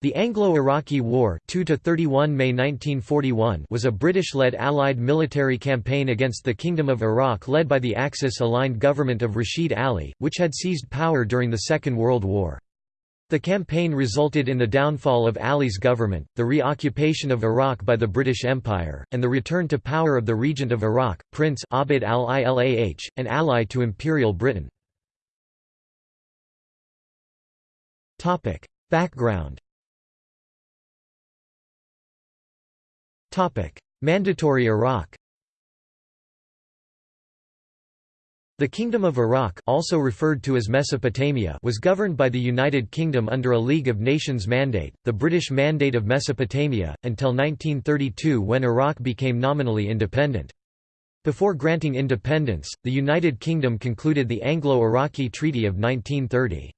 The Anglo-Iraqi War 2 May 1941 was a British-led Allied military campaign against the Kingdom of Iraq led by the Axis-aligned government of Rashid Ali, which had seized power during the Second World War. The campaign resulted in the downfall of Ali's government, the reoccupation of Iraq by the British Empire, and the return to power of the Regent of Iraq, Prince Abd al-Ilah, an ally to Imperial Britain. Background Mandatory Iraq The Kingdom of Iraq also referred to as Mesopotamia was governed by the United Kingdom under a League of Nations mandate, the British Mandate of Mesopotamia, until 1932 when Iraq became nominally independent. Before granting independence, the United Kingdom concluded the Anglo-Iraqi Treaty of 1930.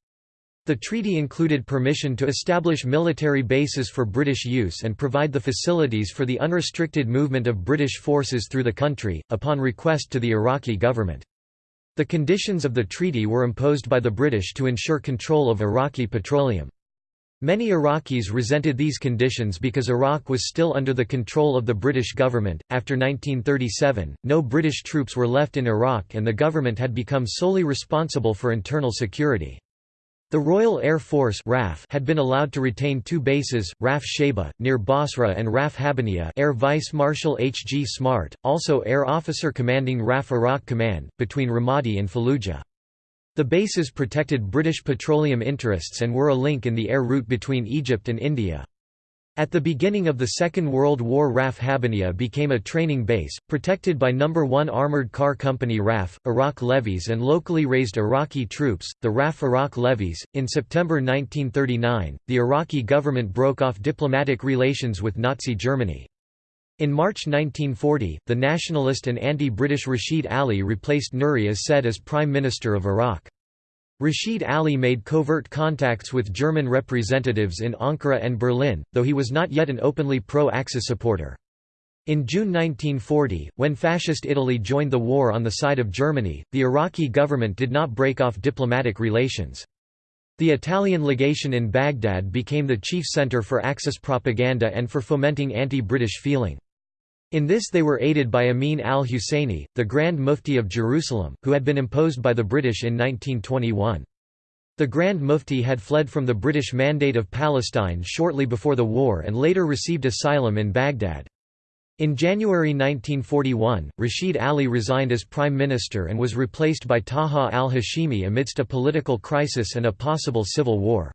The treaty included permission to establish military bases for British use and provide the facilities for the unrestricted movement of British forces through the country, upon request to the Iraqi government. The conditions of the treaty were imposed by the British to ensure control of Iraqi petroleum. Many Iraqis resented these conditions because Iraq was still under the control of the British government. After 1937, no British troops were left in Iraq and the government had become solely responsible for internal security. The Royal Air Force RAF had been allowed to retain two bases, RAF Shaibah, near Basra and RAF Habaniya Air Vice Marshal H. G. Smart, also Air Officer commanding RAF Iraq Command, between Ramadi and Fallujah. The bases protected British petroleum interests and were a link in the air route between Egypt and India. At the beginning of the Second World War RAF Habaniya became a training base, protected by No. 1 Armoured Car Company RAF, Iraq levies and locally raised Iraqi troops, the RAF Iraq levies. In September 1939, the Iraqi government broke off diplomatic relations with Nazi Germany. In March 1940, the nationalist and anti-British Rashid Ali replaced Nuri as Said as Prime Minister of Iraq. Rashid Ali made covert contacts with German representatives in Ankara and Berlin, though he was not yet an openly pro-Axis supporter. In June 1940, when Fascist Italy joined the war on the side of Germany, the Iraqi government did not break off diplomatic relations. The Italian legation in Baghdad became the chief center for Axis propaganda and for fomenting anti-British feeling. In this they were aided by Amin al-Husseini, the Grand Mufti of Jerusalem, who had been imposed by the British in 1921. The Grand Mufti had fled from the British Mandate of Palestine shortly before the war and later received asylum in Baghdad. In January 1941, Rashid Ali resigned as Prime Minister and was replaced by Taha al-Hashimi amidst a political crisis and a possible civil war.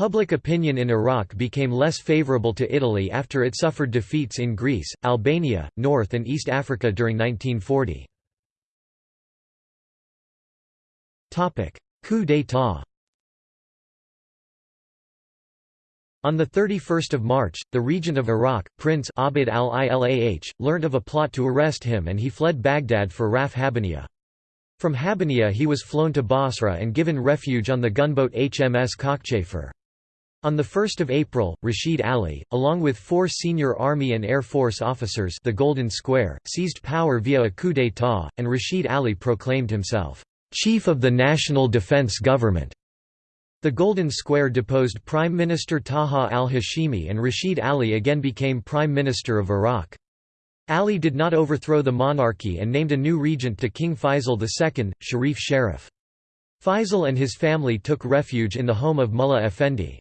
Public opinion in Iraq became less favorable to Italy after it suffered defeats in Greece, Albania, North and East Africa during 1940. Coup d'état On 31 March, the regent of Iraq, Prince Abd al-Ilah, learnt of a plot to arrest him and he fled Baghdad for Raf Habaniya. From Habaniya he was flown to Basra and given refuge on the gunboat HMS Cockchafer. On 1 April, Rashid Ali, along with four senior Army and Air Force officers the Golden Square, seized power via a coup d'état, and Rashid Ali proclaimed himself, "...chief of the National Defense Government." The Golden Square deposed Prime Minister Taha al-Hashimi and Rashid Ali again became Prime Minister of Iraq. Ali did not overthrow the monarchy and named a new regent to King Faisal II, Sharif Sharif. Faisal and his family took refuge in the home of Mullah Effendi.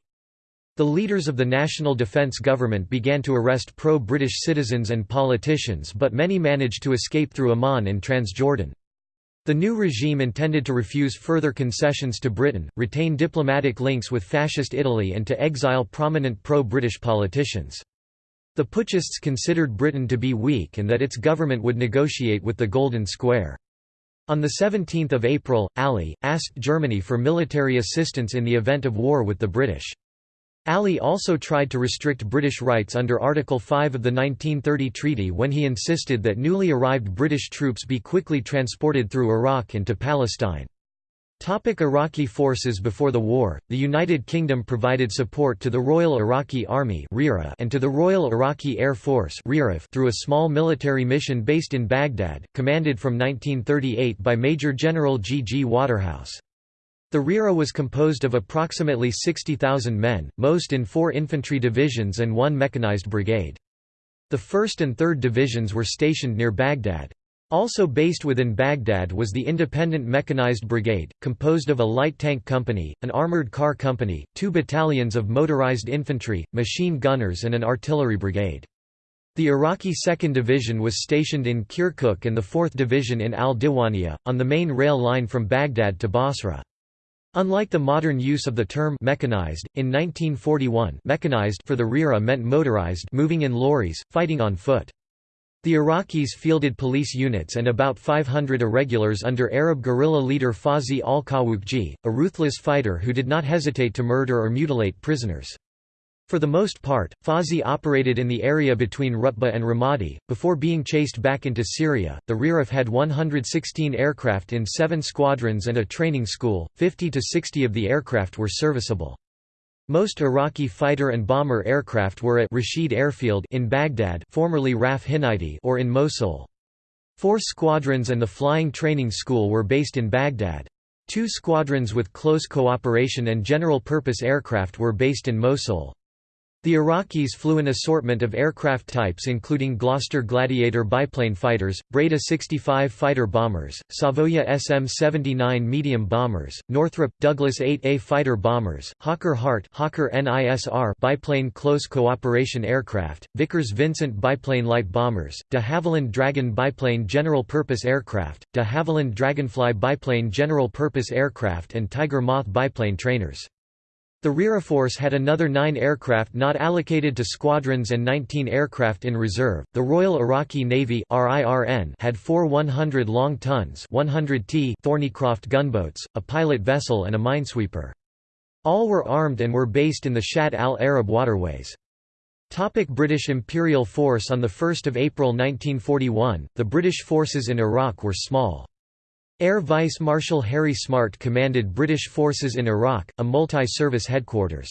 The leaders of the National Defence Government began to arrest pro-British citizens and politicians but many managed to escape through Amman and Transjordan. The new regime intended to refuse further concessions to Britain, retain diplomatic links with Fascist Italy and to exile prominent pro-British politicians. The putschists considered Britain to be weak and that its government would negotiate with the Golden Square. On 17 April, Ali, asked Germany for military assistance in the event of war with the British. Ali also tried to restrict British rights under Article 5 of the 1930 treaty when he insisted that newly arrived British troops be quickly transported through Iraq into Palestine. Topic Iraqi forces Before the war, the United Kingdom provided support to the Royal Iraqi Army and to the Royal Iraqi Air Force through a small military mission based in Baghdad, commanded from 1938 by Major General G. G. Waterhouse. The RIRA was composed of approximately 60,000 men, most in four infantry divisions and one mechanized brigade. The 1st and 3rd divisions were stationed near Baghdad. Also based within Baghdad was the Independent Mechanized Brigade, composed of a light tank company, an armored car company, two battalions of motorized infantry, machine gunners and an artillery brigade. The Iraqi 2nd Division was stationed in Kirkuk and the 4th Division in al-Diwaniyah, on the main rail line from Baghdad to Basra. Unlike the modern use of the term mechanized, in 1941 mechanized for the RIRA meant motorized moving in lorries, fighting on foot. The Iraqis fielded police units and about 500 irregulars under Arab guerrilla leader Fawzi al-Qawuqji, a ruthless fighter who did not hesitate to murder or mutilate prisoners. For the most part, Fawzi operated in the area between Rutba and Ramadi. Before being chased back into Syria, the RIRAF had 116 aircraft in seven squadrons and a training school, 50 to 60 of the aircraft were serviceable. Most Iraqi fighter and bomber aircraft were at Rashid Airfield in Baghdad formerly RAF or in Mosul. Four squadrons and the Flying Training School were based in Baghdad. Two squadrons with close cooperation and general-purpose aircraft were based in Mosul. The Iraqis flew an assortment of aircraft types including Gloster Gladiator biplane fighters, Breda 65 fighter bombers, Savoia SM-79 medium bombers, Northrop, Douglas 8A fighter bombers, Hawker Hart Hawker NISR biplane close cooperation aircraft, Vickers Vincent biplane light bombers, de Havilland Dragon biplane general-purpose aircraft, de Havilland Dragonfly biplane general-purpose aircraft and Tiger Moth biplane trainers. The RIRA force had another nine aircraft not allocated to squadrons and 19 aircraft in reserve. The Royal Iraqi Navy had four 100 long tons 100 t Thornycroft gunboats, a pilot vessel and a minesweeper. All were armed and were based in the Shatt al-Arab waterways. Topic British Imperial Force On 1 April 1941, the British forces in Iraq were small. Air Vice Marshal Harry Smart commanded British forces in Iraq, a multi-service headquarters.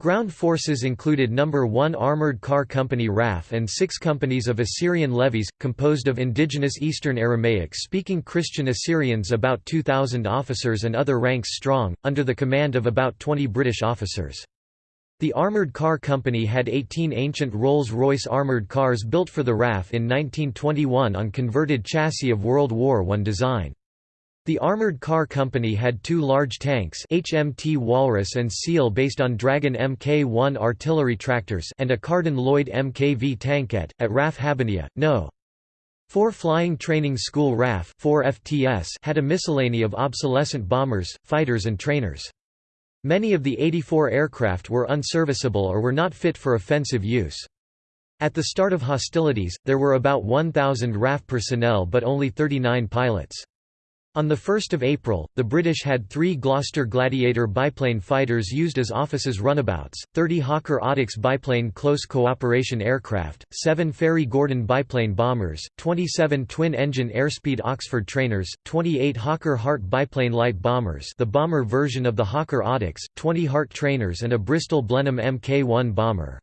Ground forces included No. 1 Armoured Car Company RAF and six companies of Assyrian levies, composed of indigenous Eastern Aramaic-speaking Christian Assyrians about 2,000 officers and other ranks strong, under the command of about 20 British officers. The Armoured Car Company had 18 ancient Rolls-Royce armoured cars built for the RAF in 1921 on converted chassis of World War I design. The Armored Car Company had two large tanks HMT Walrus and Seal based on Dragon Mk1 artillery tractors and a Carden Loyd MKV tankette, at RAF Habbaniyah, No. 4 Flying Training School RAF 4 FTS had a miscellany of obsolescent bombers, fighters and trainers. Many of the 84 aircraft were unserviceable or were not fit for offensive use. At the start of hostilities, there were about 1,000 RAF personnel but only 39 pilots. On 1 April, the British had three Gloster Gladiator biplane fighters used as offices runabouts, 30 Hawker Audax biplane close cooperation aircraft, 7 Fairey Gordon biplane bombers, 27 twin-engine airspeed Oxford trainers, 28 Hawker Hart biplane light bombers the bomber version of the Hawker Audax, 20 Hart trainers and a Bristol Blenheim Mk1 bomber.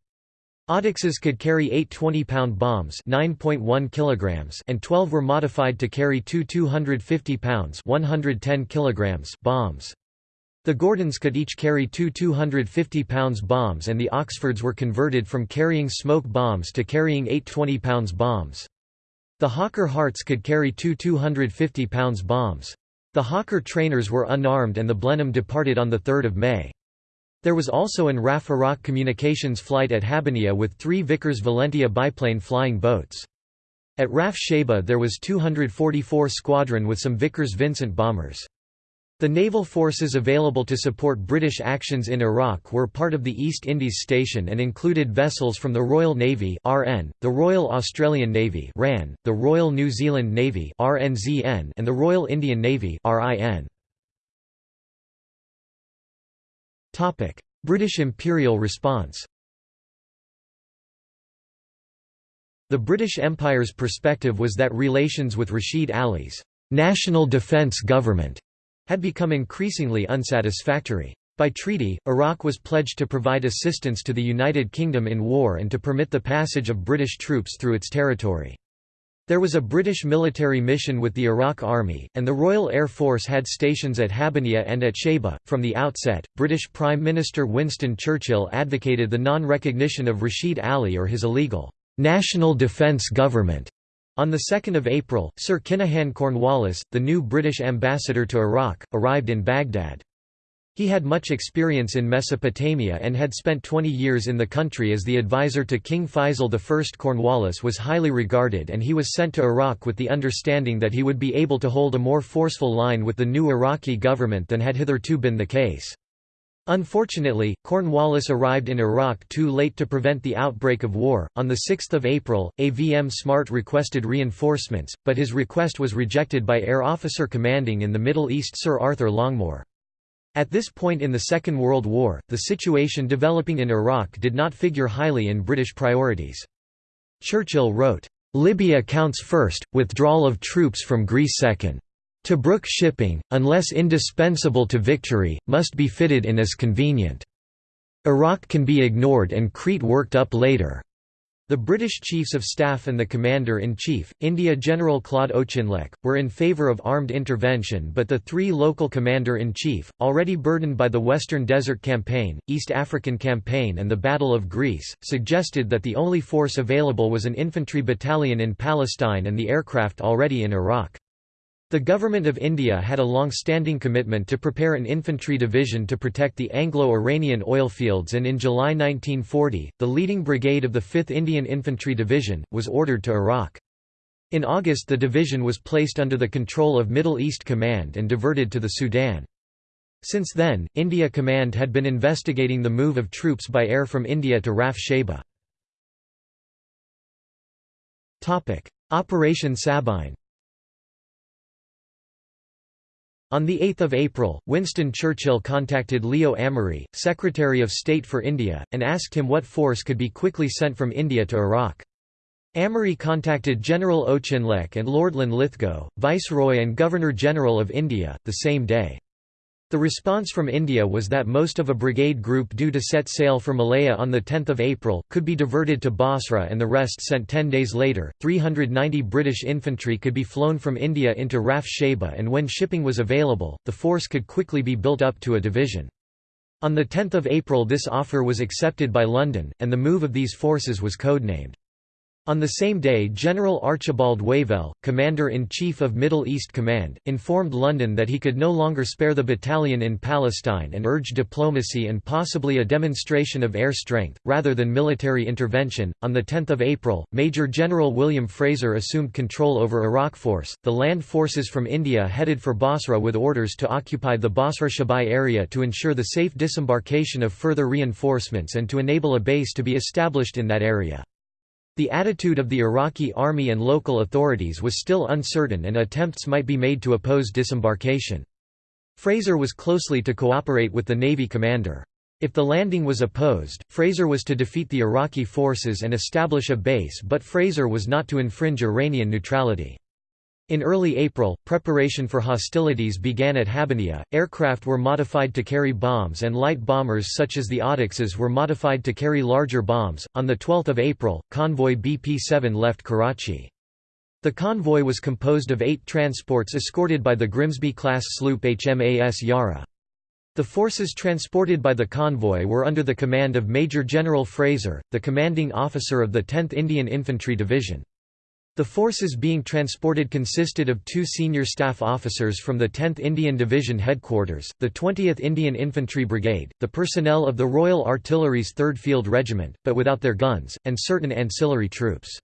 Audaxes could carry eight 20-pound bombs 9.1 kilograms and 12 were modified to carry two 250 pounds 110 kilograms bombs. The Gordons could each carry two 250 pounds bombs and the Oxfords were converted from carrying smoke bombs to carrying eight 20 pounds bombs. The Hawker Harts could carry two 250 pounds bombs. The Hawker trainers were unarmed and the Blenheim departed on 3 May. There was also an RAF Iraq communications flight at Habbaniyah with three Vickers Valentia biplane flying boats. At RAF Shaibah there was 244 squadron with some Vickers Vincent bombers. The naval forces available to support British actions in Iraq were part of the East Indies Station and included vessels from the Royal Navy (RN), the Royal Australian Navy (RAN), the Royal New Zealand Navy (RNZN), and the Royal Indian Navy (RIN). British imperial response The British Empire's perspective was that relations with Rashid Ali's national defence government had become increasingly unsatisfactory. By treaty, Iraq was pledged to provide assistance to the United Kingdom in war and to permit the passage of British troops through its territory. There was a British military mission with the Iraq Army, and the Royal Air Force had stations at Habbaniyah and at Shaibah. From the outset, British Prime Minister Winston Churchill advocated the non recognition of Rashid Ali or his illegal National Defence Government. On 2 April, Sir Kinahan Cornwallis, the new British ambassador to Iraq, arrived in Baghdad. He had much experience in Mesopotamia and had spent 20 years in the country as the advisor to King Faisal I. Cornwallis was highly regarded and he was sent to Iraq with the understanding that he would be able to hold a more forceful line with the new Iraqi government than had hitherto been the case. Unfortunately, Cornwallis arrived in Iraq too late to prevent the outbreak of war. On 6 April, AVM Smart requested reinforcements, but his request was rejected by Air Officer Commanding in the Middle East Sir Arthur Longmore. At this point in the Second World War, the situation developing in Iraq did not figure highly in British priorities. Churchill wrote, "...Libya counts first, withdrawal of troops from Greece second. Tobruk shipping, unless indispensable to victory, must be fitted in as convenient. Iraq can be ignored and Crete worked up later." The British Chiefs of Staff and the Commander-in-Chief, India General Claude Auchinleck, were in favour of armed intervention but the three local Commander-in-Chief, already burdened by the Western Desert Campaign, East African Campaign and the Battle of Greece, suggested that the only force available was an infantry battalion in Palestine and the aircraft already in Iraq. The Government of India had a long-standing commitment to prepare an infantry division to protect the Anglo-Iranian oil fields and in July 1940, the leading brigade of the 5th Indian Infantry Division, was ordered to Iraq. In August the division was placed under the control of Middle East Command and diverted to the Sudan. Since then, India Command had been investigating the move of troops by air from India to Raf Shaibah. Operation Sabine On 8 April, Winston Churchill contacted Leo Amery, Secretary of State for India, and asked him what force could be quickly sent from India to Iraq. Amery contacted General Auchinleck and Lord Linlithgow, Viceroy and Governor-General of India, the same day. The response from India was that most of a brigade group due to set sail for Malaya on 10 April, could be diverted to Basra and the rest sent ten days later. 390 British infantry could be flown from India into Raf Shaibah and when shipping was available, the force could quickly be built up to a division. On 10 April this offer was accepted by London, and the move of these forces was codenamed on the same day General Archibald Wavell, Commander-in-Chief of Middle East Command, informed London that he could no longer spare the battalion in Palestine and urged diplomacy and possibly a demonstration of air strength, rather than military intervention. On 10 April, Major General William Fraser assumed control over Iraq Force, the land forces from India headed for Basra with orders to occupy the Basra-Shaibah area to ensure the safe disembarkation of further reinforcements and to enable a base to be established in that area. The attitude of the Iraqi army and local authorities was still uncertain and attempts might be made to oppose disembarkation. Fraser was closely to cooperate with the Navy commander. If the landing was opposed, Fraser was to defeat the Iraqi forces and establish a base but Fraser was not to infringe Iranian neutrality. In early April, preparation for hostilities began at Habbaniyah. Aircraft were modified to carry bombs and light bombers such as the Audaxes were modified to carry larger bombs. On the 12th of April, convoy BP-7 left Karachi. The convoy was composed of 8 transports escorted by the Grimsby-class sloop HMAS Yarra. The forces transported by the convoy were under the command of Major General Fraser, the commanding officer of the 10th Indian Infantry Division. The forces being transported consisted of two senior staff officers from the 10th Indian Division headquarters, the 20th Indian Infantry Brigade, the personnel of the Royal Artillery's 3rd Field Regiment, but without their guns, and certain ancillary troops.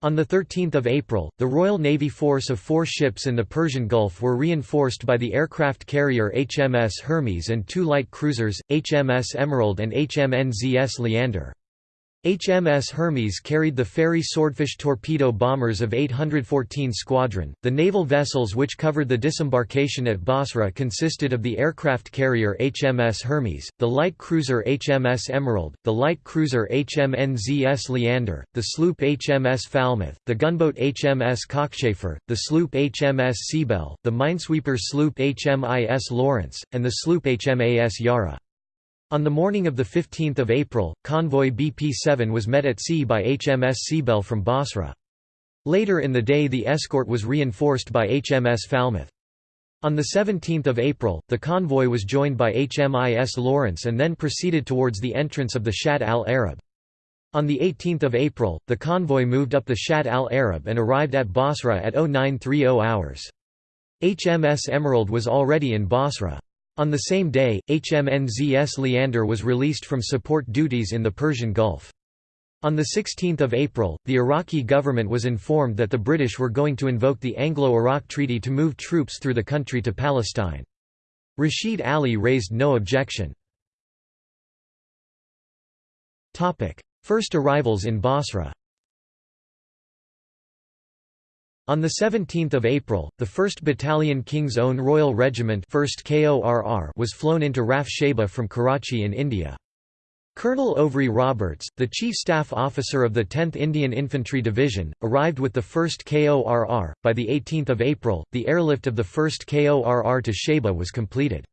On 13 April, the Royal Navy force of four ships in the Persian Gulf were reinforced by the aircraft carrier HMS Hermes and two light cruisers, HMS Emerald and HMNZS Leander. HMS Hermes carried the Fairey Swordfish torpedo bombers of 814 Squadron. The naval vessels which covered the disembarkation at Basra consisted of the aircraft carrier HMS Hermes, the light cruiser HMS Emerald, the light cruiser HMNZS Leander, the sloop HMS Falmouth, the gunboat HMS Cockchafer, the sloop HMS Seabelle, the minesweeper sloop HMIS Lawrence, and the sloop HMAS Yarra. On the morning of 15 April, convoy BP-7 was met at sea by HMS Seabelle from Basra. Later in the day the escort was reinforced by HMS Falmouth. On 17 April, the convoy was joined by HMIS Lawrence and then proceeded towards the entrance of the Shatt al-Arab. On 18 April, the convoy moved up the Shatt al-Arab and arrived at Basra at 0930 hours. HMS Emerald was already in Basra. On the same day, HMNZS Leander was released from support duties in the Persian Gulf. On 16 April, the Iraqi government was informed that the British were going to invoke the Anglo-Iraq Treaty to move troops through the country to Palestine. Rashid Ali raised no objection. First arrivals in Basra On 17 April, the 1st Battalion King's Own Royal Regiment 1st KORR was flown into Raf Shaibah from Karachi in India. Colonel Ouvry Roberts, the Chief Staff Officer of the 10th Indian Infantry Division, arrived with the 1st KORR. By the 18th of April, the airlift of the 1st KORR to Shaibah was completed.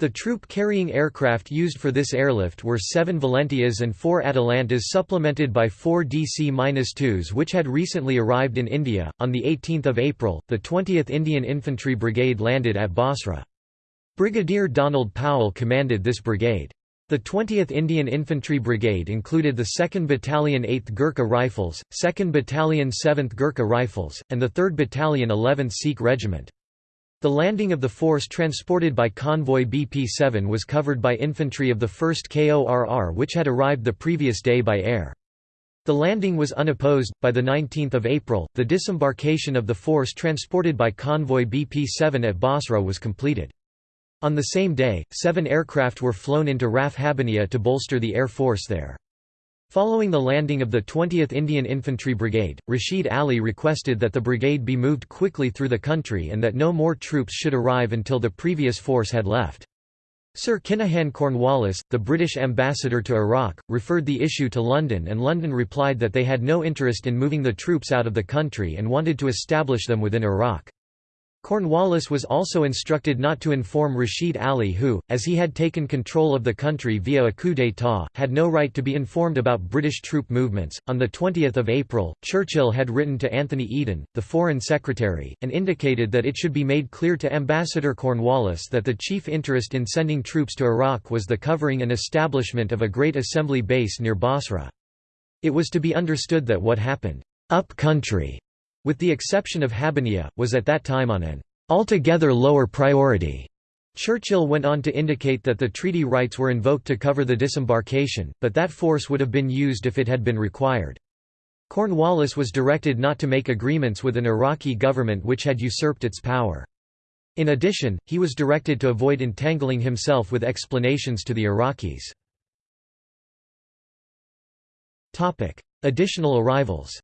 The troop-carrying aircraft used for this airlift were seven Valentias and four Atalantas supplemented by four DC-2s which had recently arrived in India. On 18 April, the 20th Indian Infantry Brigade landed at Basra. Brigadier Donald Powell commanded this brigade. The 20th Indian Infantry Brigade included the 2nd Battalion 8th Gurkha Rifles, 2nd Battalion 7th Gurkha Rifles, and the 3rd Battalion 11th Sikh Regiment. The landing of the force transported by convoy BP-7 was covered by infantry of the 1st KORR which had arrived the previous day by air. The landing was unopposed. By the 19th of April, the disembarkation of the force transported by convoy BP-7 at Basra was completed. On the same day, seven aircraft were flown into Raf Habaniya to bolster the air force there. Following the landing of the 20th Indian Infantry Brigade, Rashid Ali requested that the brigade be moved quickly through the country and that no more troops should arrive until the previous force had left. Sir Kinahan Cornwallis, the British ambassador to Iraq, referred the issue to London and London replied that they had no interest in moving the troops out of the country and wanted to establish them within Iraq. Cornwallis was also instructed not to inform Rashid Ali who, as he had taken control of the country via a coup d'état, had no right to be informed about British troop movements. On the 20th of April, Churchill had written to Anthony Eden, the Foreign Secretary, and indicated that it should be made clear to Ambassador Cornwallis that the chief interest in sending troops to Iraq was the covering and establishment of a great assembly base near Basra. It was to be understood that what happened up country with the exception of Habaniya, was at that time on an altogether lower priority. Churchill went on to indicate that the treaty rights were invoked to cover the disembarkation, but that force would have been used if it had been required. Cornwallis was directed not to make agreements with an Iraqi government which had usurped its power. In addition, he was directed to avoid entangling himself with explanations to the Iraqis. Additional arrivals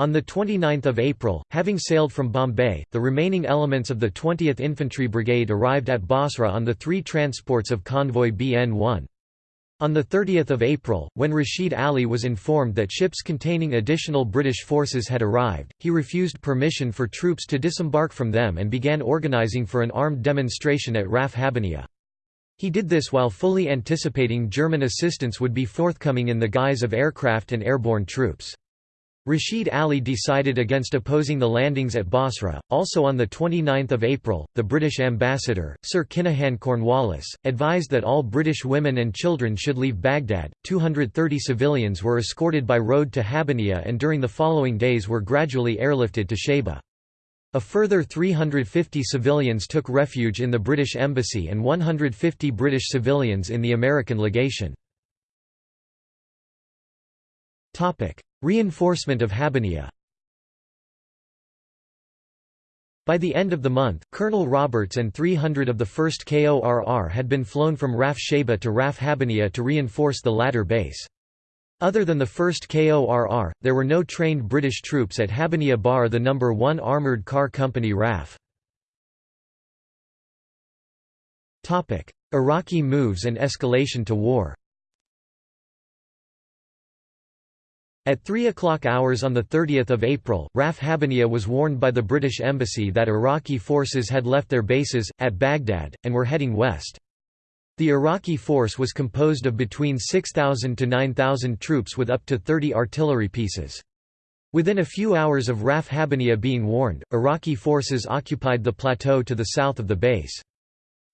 On 29 April, having sailed from Bombay, the remaining elements of the 20th Infantry Brigade arrived at Basra on the three transports of convoy BN-1. On 30 April, when Rashid Ali was informed that ships containing additional British forces had arrived, he refused permission for troops to disembark from them and began organising for an armed demonstration at Raf Habaniya. He did this while fully anticipating German assistance would be forthcoming in the guise of aircraft and airborne troops. Rashid Ali decided against opposing the landings at Basra. Also on 29 April, the British ambassador, Sir Kinahan Cornwallis, advised that all British women and children should leave Baghdad. 230 civilians were escorted by road to Habaniya and during the following days were gradually airlifted to Shaibah. A further 350 civilians took refuge in the British Embassy and 150 British civilians in the American legation. Reinforcement of Habaniya By the end of the month, Colonel Roberts and 300 of the 1st KORR had been flown from Raf Shaibah to Raf Habaniya to reinforce the latter base. Other than the 1st KORR, there were no trained British troops at Habaniya bar the No. 1 Armoured Car Company RAF. Iraqi moves and escalation to war At 3 o'clock hours on 30 April, Raf Habaniya was warned by the British Embassy that Iraqi forces had left their bases, at Baghdad, and were heading west. The Iraqi force was composed of between 6,000 to 9,000 troops with up to 30 artillery pieces. Within a few hours of Raf Habaniya being warned, Iraqi forces occupied the plateau to the south of the base.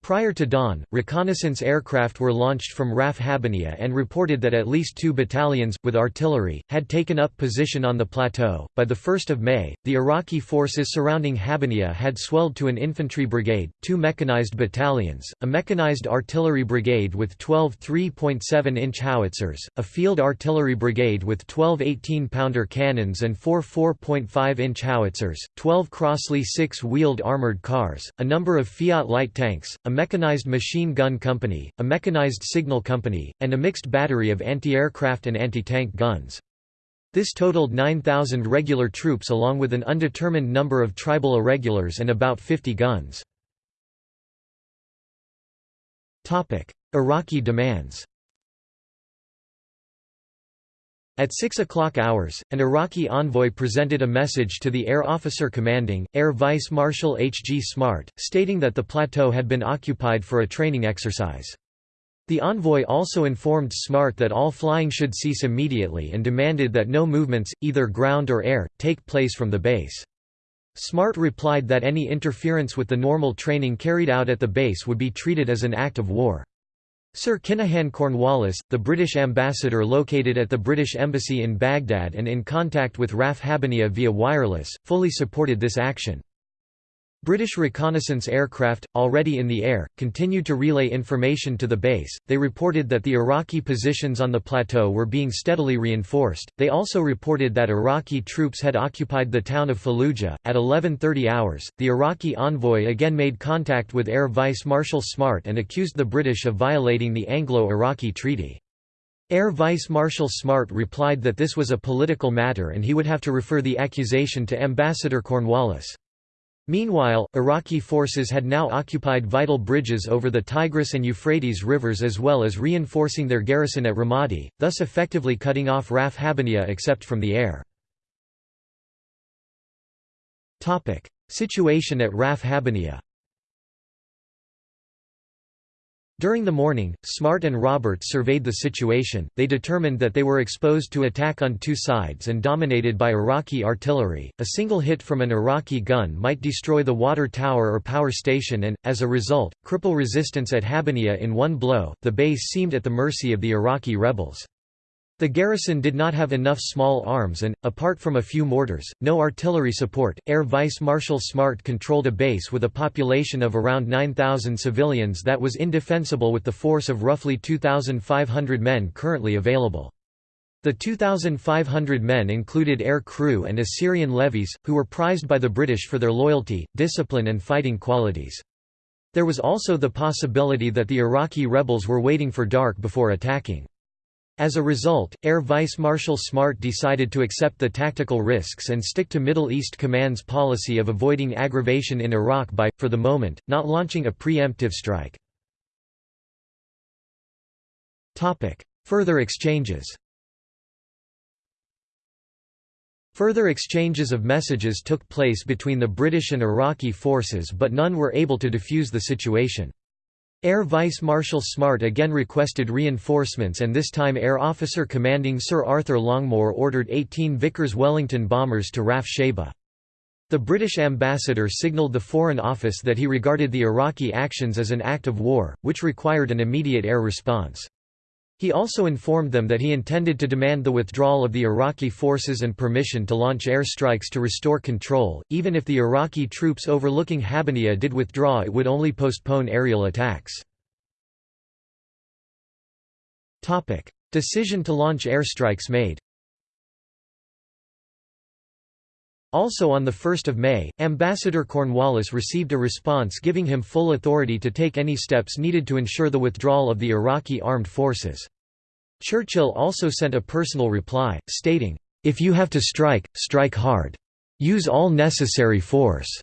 Prior to dawn, reconnaissance aircraft were launched from Raf Habaniya and reported that at least two battalions, with artillery, had taken up position on the plateau. By the 1st of May, the Iraqi forces surrounding Habaniya had swelled to an infantry brigade, two mechanized battalions, a mechanized artillery brigade with 12 3.7-inch howitzers, a field artillery brigade with 12 18-pounder cannons and four 4.5-inch howitzers, 12 Crossley six-wheeled armored cars, a number of Fiat light tanks, a mechanized machine gun company, a mechanized signal company, and a mixed battery of anti-aircraft and anti-tank guns. This totaled 9,000 regular troops along with an undetermined number of tribal irregulars and about 50 guns. Iraqi demands At 6 o'clock hours, an Iraqi envoy presented a message to the air officer commanding, Air Vice Marshal H. G. Smart, stating that the plateau had been occupied for a training exercise. The envoy also informed Smart that all flying should cease immediately and demanded that no movements, either ground or air, take place from the base. Smart replied that any interference with the normal training carried out at the base would be treated as an act of war. Sir Kinahan Cornwallis, the British ambassador located at the British Embassy in Baghdad and in contact with RAF Habaniya via wireless, fully supported this action. British reconnaissance aircraft, already in the air, continued to relay information to the base. They reported that the Iraqi positions on the plateau were being steadily reinforced. They also reported that Iraqi troops had occupied the town of Fallujah. At 11:30 hours, the Iraqi envoy again made contact with Air Vice Marshal Smart and accused the British of violating the Anglo-Iraqi treaty. Air Vice Marshal Smart replied that this was a political matter and he would have to refer the accusation to Ambassador Cornwallis. Meanwhile, Iraqi forces had now occupied vital bridges over the Tigris and Euphrates rivers as well as reinforcing their garrison at Ramadi, thus effectively cutting off Raf Habaniya except from the air. Situation at Raf Habaniya During the morning, Smart and Roberts surveyed the situation, they determined that they were exposed to attack on two sides and dominated by Iraqi artillery. A single hit from an Iraqi gun might destroy the water tower or power station and, as a result, cripple resistance at Habaniya in one blow. The base seemed at the mercy of the Iraqi rebels. The garrison did not have enough small arms and, apart from a few mortars, no artillery support. Air Vice Marshal Smart controlled a base with a population of around 9,000 civilians that was indefensible with the force of roughly 2,500 men currently available. The 2,500 men included air crew and Assyrian levies, who were prized by the British for their loyalty, discipline and fighting qualities. There was also the possibility that the Iraqi rebels were waiting for dark before attacking. As a result, Air Vice Marshal Smart decided to accept the tactical risks and stick to Middle East Command's policy of avoiding aggravation in Iraq by, for the moment, not launching a preemptive strike. Further exchanges Further exchanges of messages took place between the British and Iraqi forces but none were able to defuse the situation. Air Vice Marshal Smart again requested reinforcements and this time Air Officer Commanding Sir Arthur Longmore ordered 18 Vickers Wellington bombers to Raf Shaibah. The British ambassador signalled the Foreign Office that he regarded the Iraqi actions as an act of war, which required an immediate air response. He also informed them that he intended to demand the withdrawal of the Iraqi forces and permission to launch airstrikes to restore control. Even if the Iraqi troops overlooking Habaniya did withdraw, it would only postpone aerial attacks. Topic: Decision to launch airstrikes made. Also on 1 May, Ambassador Cornwallis received a response giving him full authority to take any steps needed to ensure the withdrawal of the Iraqi armed forces. Churchill also sent a personal reply, stating, "'If you have to strike, strike hard. Use all necessary force.'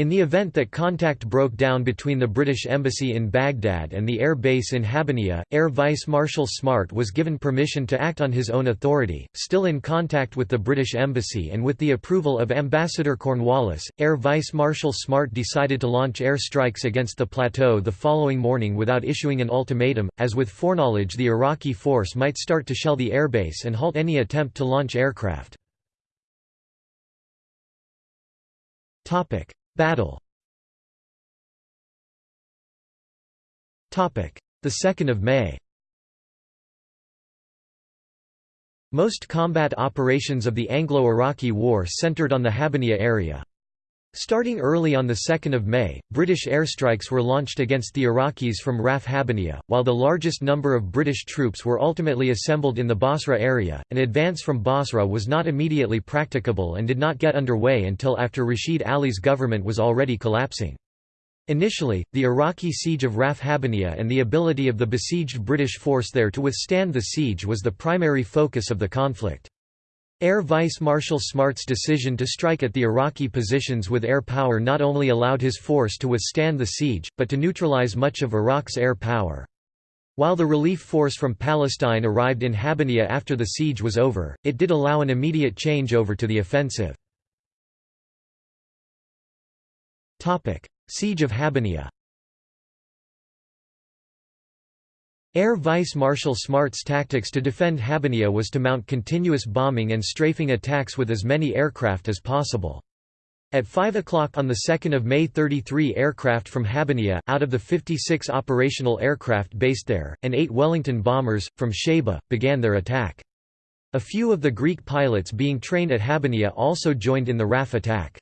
In the event that contact broke down between the British Embassy in Baghdad and the air base in Habaniya, Air Vice Marshal Smart was given permission to act on his own authority. Still in contact with the British Embassy and with the approval of Ambassador Cornwallis, Air Vice Marshal Smart decided to launch air strikes against the plateau the following morning without issuing an ultimatum, as with foreknowledge the Iraqi force might start to shell the airbase and halt any attempt to launch aircraft. Battle. The 2nd of May. Most combat operations of the Anglo-Iraqi War centered on the Habbaniyah area. Starting early on 2 May, British airstrikes were launched against the Iraqis from Raf Habbaniyah, while the largest number of British troops were ultimately assembled in the Basra area. An advance from Basra was not immediately practicable and did not get underway until after Rashid Ali's government was already collapsing. Initially, the Iraqi siege of Raf Habbaniyah and the ability of the besieged British force there to withstand the siege was the primary focus of the conflict. Air Vice Marshal Smart's decision to strike at the Iraqi positions with air power not only allowed his force to withstand the siege, but to neutralize much of Iraq's air power. While the relief force from Palestine arrived in Habbaniyah after the siege was over, it did allow an immediate change over to the offensive. Siege of Habbaniyah Air Vice Marshal Smart's tactics to defend Habbaniyah was to mount continuous bombing and strafing attacks with as many aircraft as possible. At 5 o'clock on 2 May 33 aircraft from Habbaniyah, out of the 56 operational aircraft based there, and eight Wellington bombers, from Shaibah, began their attack. A few of the Greek pilots being trained at Habbaniyah also joined in the RAF attack.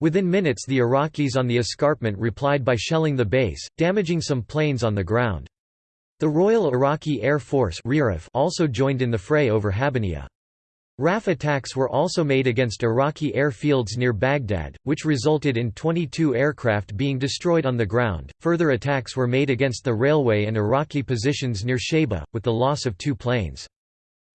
Within minutes the Iraqis on the escarpment replied by shelling the base, damaging some planes on the ground. The Royal Iraqi Air Force also joined in the fray over Habbaniyah. RAF attacks were also made against Iraqi airfields near Baghdad, which resulted in 22 aircraft being destroyed on the ground. Further attacks were made against the railway and Iraqi positions near Shaibah, with the loss of two planes.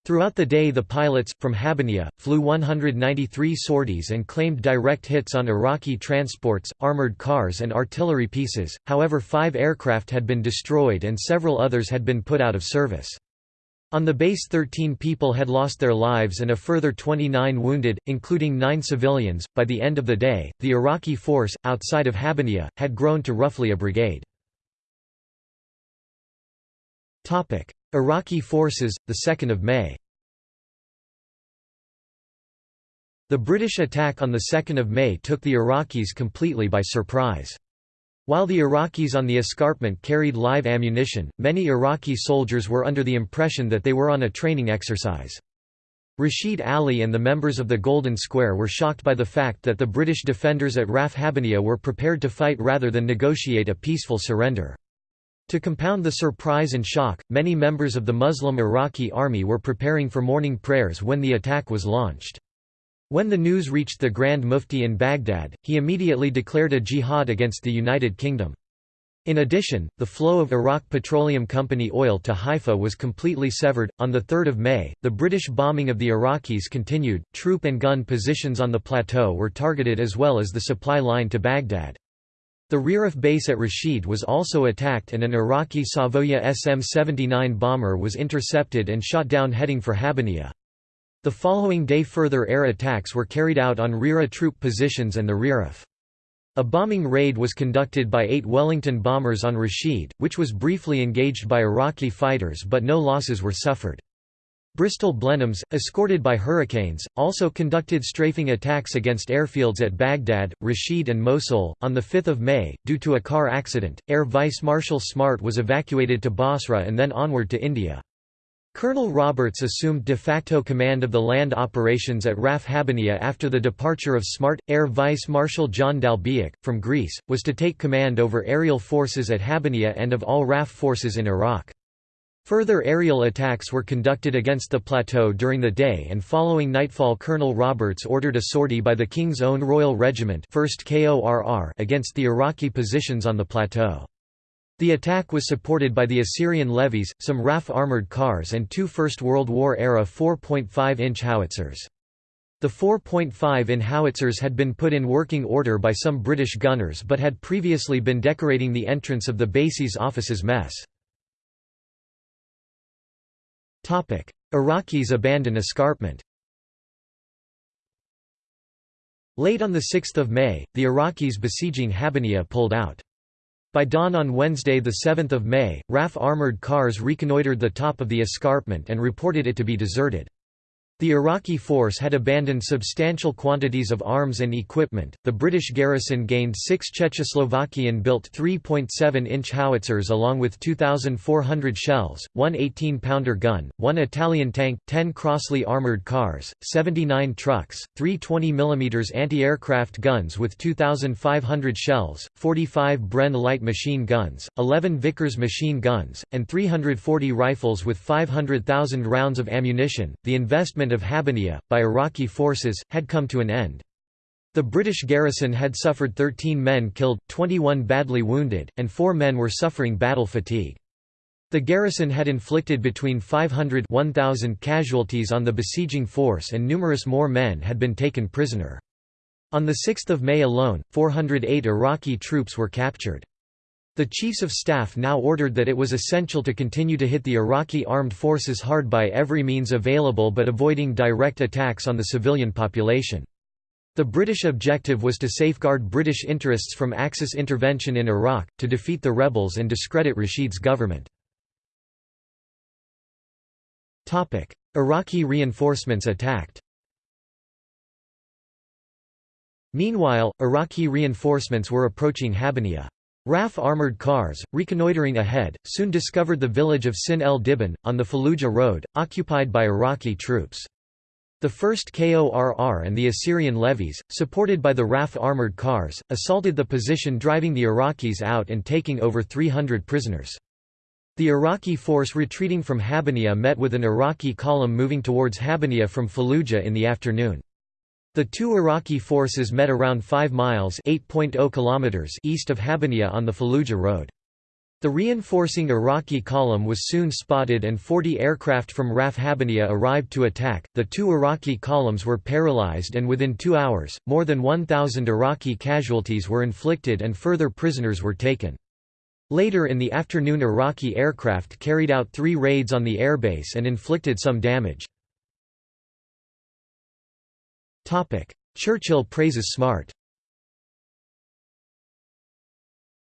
Throughout the day the pilots, from Habbaniyah, flew 193 sorties and claimed direct hits on Iraqi transports, armored cars and artillery pieces, however five aircraft had been destroyed and several others had been put out of service. On the base 13 people had lost their lives and a further 29 wounded, including nine civilians. By the end of the day, the Iraqi force, outside of Habbaniyah, had grown to roughly a brigade. Iraqi forces, 2 May The British attack on 2 May took the Iraqis completely by surprise. While the Iraqis on the escarpment carried live ammunition, many Iraqi soldiers were under the impression that they were on a training exercise. Rashid Ali and the members of the Golden Square were shocked by the fact that the British defenders at Raf Habbaniyah were prepared to fight rather than negotiate a peaceful surrender. To compound the surprise and shock, many members of the Muslim Iraqi army were preparing for morning prayers when the attack was launched. When the news reached the Grand Mufti in Baghdad, he immediately declared a jihad against the United Kingdom. In addition, the flow of Iraq Petroleum Company oil to Haifa was completely severed. On the 3rd of May, the British bombing of the Iraqis continued. Troop and gun positions on the plateau were targeted as well as the supply line to Baghdad. The RAF base at Rashid was also attacked and an Iraqi Savoia SM-79 bomber was intercepted and shot down heading for Habbaniyah. The following day further air attacks were carried out on RIRA troop positions and the RAF. A bombing raid was conducted by eight Wellington bombers on Rashid, which was briefly engaged by Iraqi fighters but no losses were suffered. Bristol Blenheims, escorted by Hurricanes, also conducted strafing attacks against airfields at Baghdad, Rashid, and Mosul. On 5 May, due to a car accident, Air Vice Marshal Smart was evacuated to Basra and then onward to India. Colonel Roberts assumed de facto command of the land operations at RAF Habbaniyah after the departure of Smart. Air Vice Marshal John D'Albiac, from Greece, was to take command over aerial forces at Habbaniyah and of all RAF forces in Iraq. Further aerial attacks were conducted against the plateau during the day and following nightfall Colonel Roberts ordered a sortie by the King's Own Royal Regiment 1st KORR against the Iraqi positions on the plateau. The attack was supported by the Assyrian levies, some RAF armoured cars and two First World War-era 4.5-inch howitzers. The 4.5-in howitzers had been put in working order by some British gunners but had previously been decorating the entrance of the base's offices mess. Iraqis abandon escarpment Late on 6 May, the Iraqis besieging Habbaniyah pulled out. By dawn on Wednesday 7 May, RAF armored cars reconnoitred the top of the escarpment and reported it to be deserted. The Iraqi force had abandoned substantial quantities of arms and equipment. The British garrison gained six Czechoslovakian built 3.7 inch howitzers along with 2,400 shells, one 18 pounder gun, one Italian tank, 10 Crossley armoured cars, 79 trucks, three 20 mm anti aircraft guns with 2,500 shells, 45 Bren light machine guns, 11 Vickers machine guns, and 340 rifles with 500,000 rounds of ammunition. The investment of Habbaniyah, by Iraqi forces, had come to an end. The British garrison had suffered 13 men killed, 21 badly wounded, and 4 men were suffering battle fatigue. The garrison had inflicted between 500 1,000 casualties on the besieging force and numerous more men had been taken prisoner. On 6 May alone, 408 Iraqi troops were captured. The Chiefs of Staff now ordered that it was essential to continue to hit the Iraqi armed forces hard by every means available but avoiding direct attacks on the civilian population. The British objective was to safeguard British interests from Axis intervention in Iraq, to defeat the rebels and discredit Rashid's government. Iraqi reinforcements attacked Meanwhile, Iraqi reinforcements were approaching Habbaniyah. RAF armored cars, reconnoitering ahead, soon discovered the village of Sin el Dhibban, on the Fallujah road, occupied by Iraqi troops. The 1st KORR and the Assyrian levies, supported by the RAF armored cars, assaulted the position driving the Iraqis out and taking over 300 prisoners. The Iraqi force retreating from Habbaniyah met with an Iraqi column moving towards Habbaniyah from Fallujah in the afternoon. The two Iraqi forces met around 5 miles oh kilometers east of Habbaniyah on the Fallujah road. The reinforcing Iraqi column was soon spotted and 40 aircraft from RAF Habbaniyah arrived to attack. The two Iraqi columns were paralyzed and within two hours, more than 1,000 Iraqi casualties were inflicted and further prisoners were taken. Later in the afternoon Iraqi aircraft carried out three raids on the airbase and inflicted some damage. Churchill praises Smart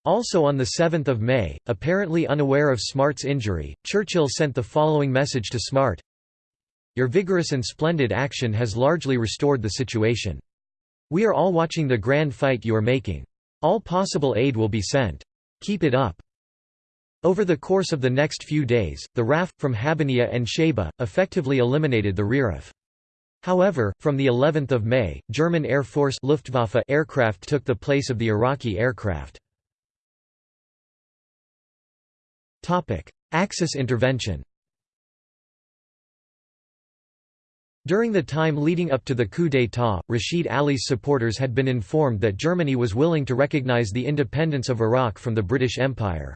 Also on 7 May, apparently unaware of Smart's injury, Churchill sent the following message to Smart Your vigorous and splendid action has largely restored the situation. We are all watching the grand fight you are making. All possible aid will be sent. Keep it up. Over the course of the next few days, the RAF, from Habbaniyah and Shaibah, effectively eliminated the RAF. However, from the 11th of May, German Air Force Luftwaffe aircraft took the place of the Iraqi aircraft. Topic: Axis intervention. During the time leading up to the coup d'état, Rashid Ali's supporters had been informed that Germany was willing to recognize the independence of Iraq from the British Empire.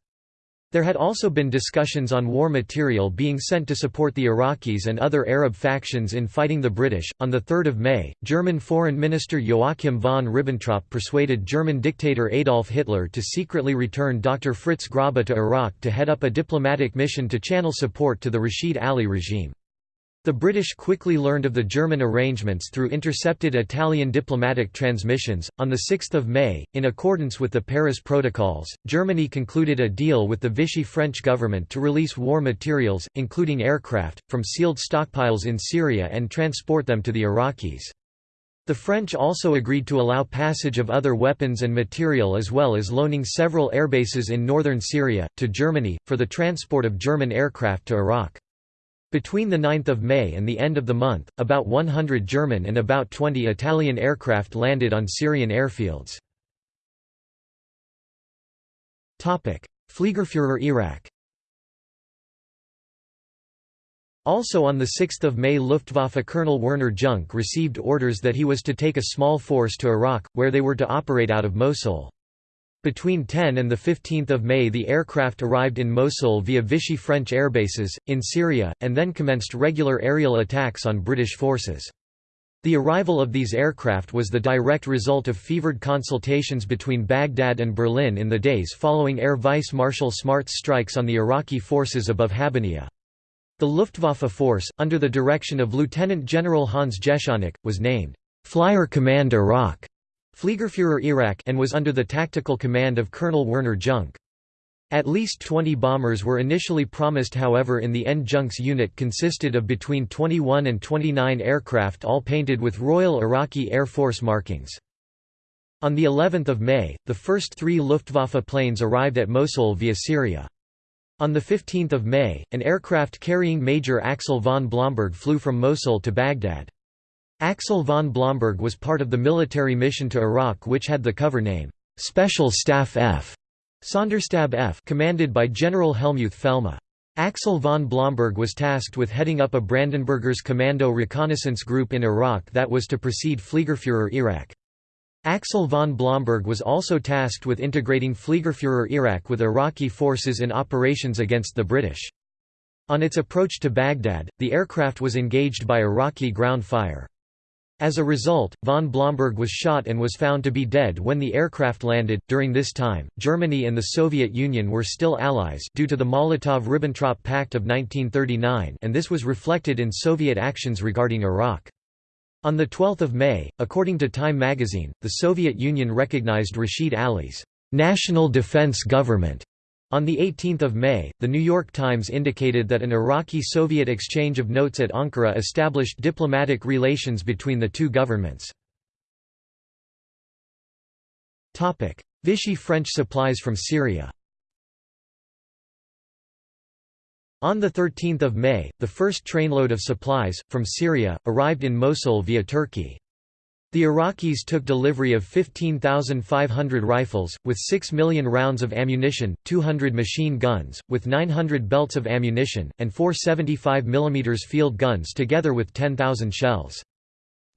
There had also been discussions on war material being sent to support the Iraqis and other Arab factions in fighting the British. On 3 May, German Foreign Minister Joachim von Ribbentrop persuaded German dictator Adolf Hitler to secretly return Dr. Fritz Grobba to Iraq to head up a diplomatic mission to channel support to the Rashid Ali regime. The British quickly learned of the German arrangements through intercepted Italian diplomatic transmissions. On 6 May, in accordance with the Paris Protocols, Germany concluded a deal with the Vichy French government to release war materials, including aircraft, from sealed stockpiles in Syria and transport them to the Iraqis. The French also agreed to allow passage of other weapons and material as well as loaning several airbases in northern Syria, to Germany, for the transport of German aircraft to Iraq. Between 9 May and the end of the month, about 100 German and about 20 Italian aircraft landed on Syrian airfields. Fliegerführer Iraq Also on 6 May Luftwaffe Colonel Werner Junck received orders that he was to take a small force to Iraq, where they were to operate out of Mosul. Between 10 and 15 May the aircraft arrived in Mosul via Vichy French airbases, in Syria, and then commenced regular aerial attacks on British forces. The arrival of these aircraft was the direct result of fevered consultations between Baghdad and Berlin in the days following Air Vice Marshal Smart's strikes on the Iraqi forces above Habbaniyah. The Luftwaffe force, under the direction of Lieutenant General Hans Jeschonnek, was named Flyer Command Iraq Fliegerführer Iraq and was under the tactical command of Colonel Werner Junck. At least 20 bombers were initially promised however in the end Junck's unit consisted of between 21 and 29 aircraft all painted with Royal Iraqi Air Force markings. On the 11th of May, the first three Luftwaffe planes arrived at Mosul via Syria. On 15 May, an aircraft carrying Major Axel von Blomberg flew from Mosul to Baghdad. Axel von Blomberg was part of the military mission to Iraq which had the cover name, Special Staff F. Sonderstab F commanded by General Hellmuth Felmy. Axel von Blomberg was tasked with heading up a Brandenburgers Commando reconnaissance group in Iraq that was to precede Fliegerführer Iraq. Axel von Blomberg was also tasked with integrating Fliegerführer Iraq with Iraqi forces in operations against the British. On its approach to Baghdad, the aircraft was engaged by Iraqi ground fire. As a result, von Blomberg was shot and was found to be dead when the aircraft landed. During this time, Germany and the Soviet Union were still allies due to the Molotov-Ribbentrop Pact of 1939, and this was reflected in Soviet actions regarding Iraq. On 12 May, according to Time magazine, the Soviet Union recognized Rashid Ali's national defense government on 18 May, The New York Times indicated that an Iraqi-Soviet exchange of notes at Ankara established diplomatic relations between the two governments. Vichy French supplies from Syria On 13 May, the first trainload of supplies, from Syria, arrived in Mosul via Turkey. The Iraqis took delivery of 15,500 rifles, with 6 million rounds of ammunition, 200 machine guns, with 900 belts of ammunition, and four 75 mm field guns together with 10,000 shells.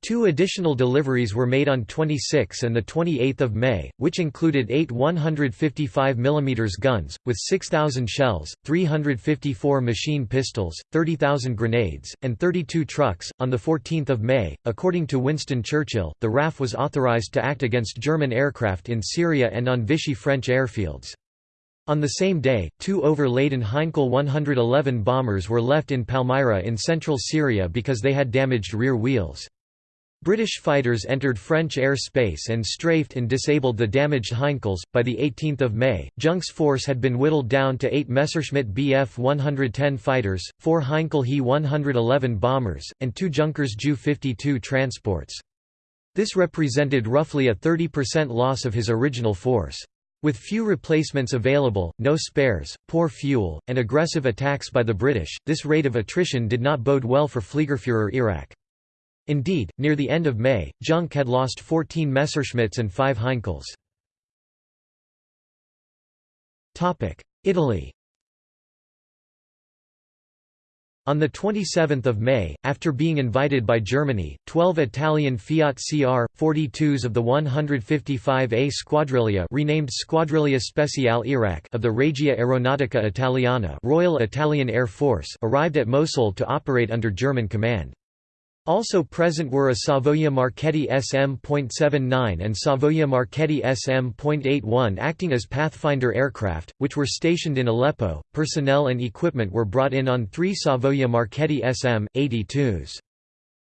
Two additional deliveries were made on 26 and 28 May, which included eight 155 mm guns, with 6,000 shells, 354 machine pistols, 30,000 grenades, and 32 trucks. On 14 May, according to Winston Churchill, the RAF was authorized to act against German aircraft in Syria and on Vichy French airfields. On the same day, two overladen Heinkel 111 bombers were left in Palmyra in central Syria because they had damaged rear wheels. British fighters entered French airspace and strafed and disabled the damaged Heinkels. By the 18th of May, Junck's force had been whittled down to 8 Messerschmitt Bf 110 fighters, 4 Heinkel He 111 bombers, and 2 Junkers Ju 52 transports. This represented roughly a 30% loss of his original force. With few replacements available, no spares, poor fuel, and aggressive attacks by the British, this rate of attrition did not bode well for Fliegerführer Iraq. Indeed, near the end of May, Junck had lost 14 Messerschmitts and 5 Heinkels. Italy On 27 May, after being invited by Germany, 12 Italian Fiat CR, 42s of the 155A Squadriglia renamed Squadriglia Speciale Iraq of the Regia Aeronautica Italiana Royal Italian Air Force arrived at Mosul to operate under German command. Also present were a Savoia Marchetti SM.79 and Savoia Marchetti SM.81 acting as Pathfinder aircraft, which were stationed in Aleppo. Personnel and equipment were brought in on three Savoia Marchetti SM.82s.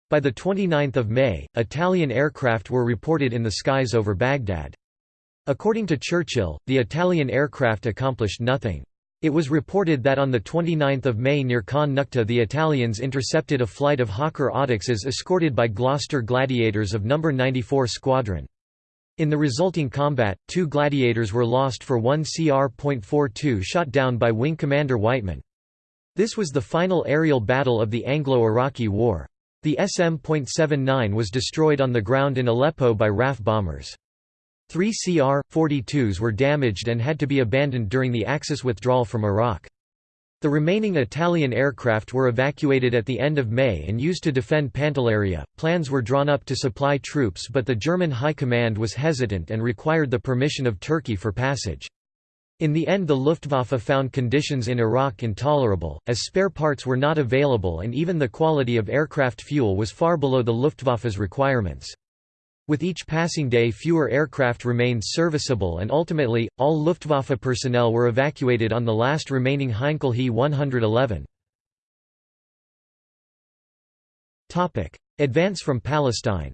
By 29 May, Italian aircraft were reported in the skies over Baghdad. According to Churchill, the Italian aircraft accomplished nothing. It was reported that on 29 May near Khan Nukta the Italians intercepted a flight of Hawker Audaxes escorted by Gloster Gladiators of No. 94 Squadron. In the resulting combat, two Gladiators were lost for one CR.42 shot down by Wing Commander Wightman. This was the final aerial battle of the Anglo-Iraqi War. The SM.79 was destroyed on the ground in Aleppo by RAF bombers. Three CR-42s were damaged and had to be abandoned during the Axis withdrawal from Iraq. The remaining Italian aircraft were evacuated at the end of May and used to defend Pantelleria. Plans were drawn up to supply troops, but the German High Command was hesitant and required the permission of Turkey for passage. In the end the Luftwaffe found conditions in Iraq intolerable, as spare parts were not available and even the quality of aircraft fuel was far below the Luftwaffe's requirements. With each passing day fewer aircraft remained serviceable and ultimately, all Luftwaffe personnel were evacuated on the last remaining Heinkel He 111. Advance from Palestine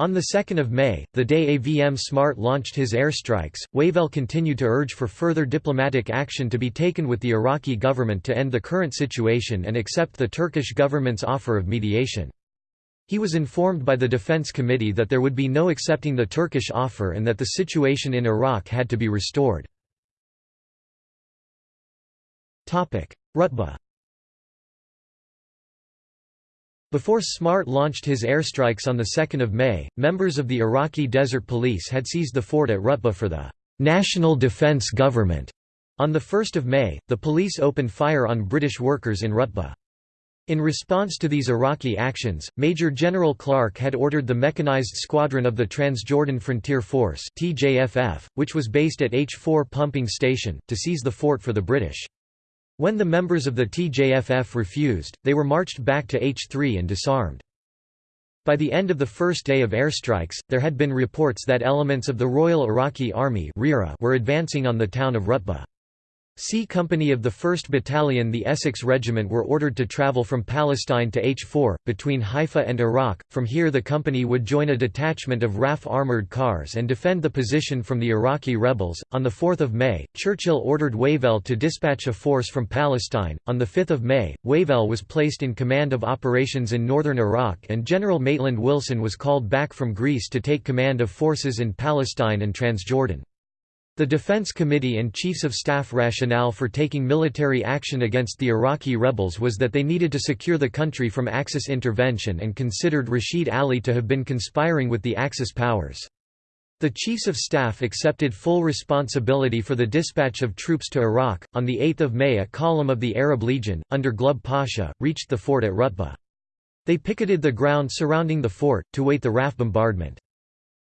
On 2 May, the day AVM Smart launched his airstrikes, Wavell continued to urge for further diplomatic action to be taken with the Iraqi government to end the current situation and accept the Turkish government's offer of mediation. He was informed by the Defense Committee that there would be no accepting the Turkish offer and that the situation in Iraq had to be restored. Rutba before SMART launched his airstrikes on 2 May, members of the Iraqi Desert Police had seized the fort at Rutba for the «National Defense Government». On 1 May, the police opened fire on British workers in Rutba. In response to these Iraqi actions, Major General Clark had ordered the Mechanized Squadron of the Transjordan Frontier Force TJFF, which was based at H4 Pumping Station, to seize the fort for the British. When the members of the TJFF refused, they were marched back to H3 and disarmed. By the end of the first day of airstrikes, there had been reports that elements of the Royal Iraqi Army were advancing on the town of Rutba. C Company of the 1st Battalion the Essex Regiment were ordered to travel from Palestine to H4, between Haifa and Iraq, from here the company would join a detachment of RAF armoured cars and defend the position from the Iraqi rebels. On 4 May, Churchill ordered Wavell to dispatch a force from Palestine. On 5 May, Wavell was placed in command of operations in northern Iraq and General Maitland Wilson was called back from Greece to take command of forces in Palestine and Transjordan. The Defense Committee and Chiefs of Staff rationale for taking military action against the Iraqi rebels was that they needed to secure the country from Axis intervention and considered Rashid Ali to have been conspiring with the Axis powers. The Chiefs of Staff accepted full responsibility for the dispatch of troops to Iraq. On 8 May, a column of the Arab Legion, under Glubb Pasha, reached the fort at Rutba. They picketed the ground surrounding the fort, to wait the RAF bombardment.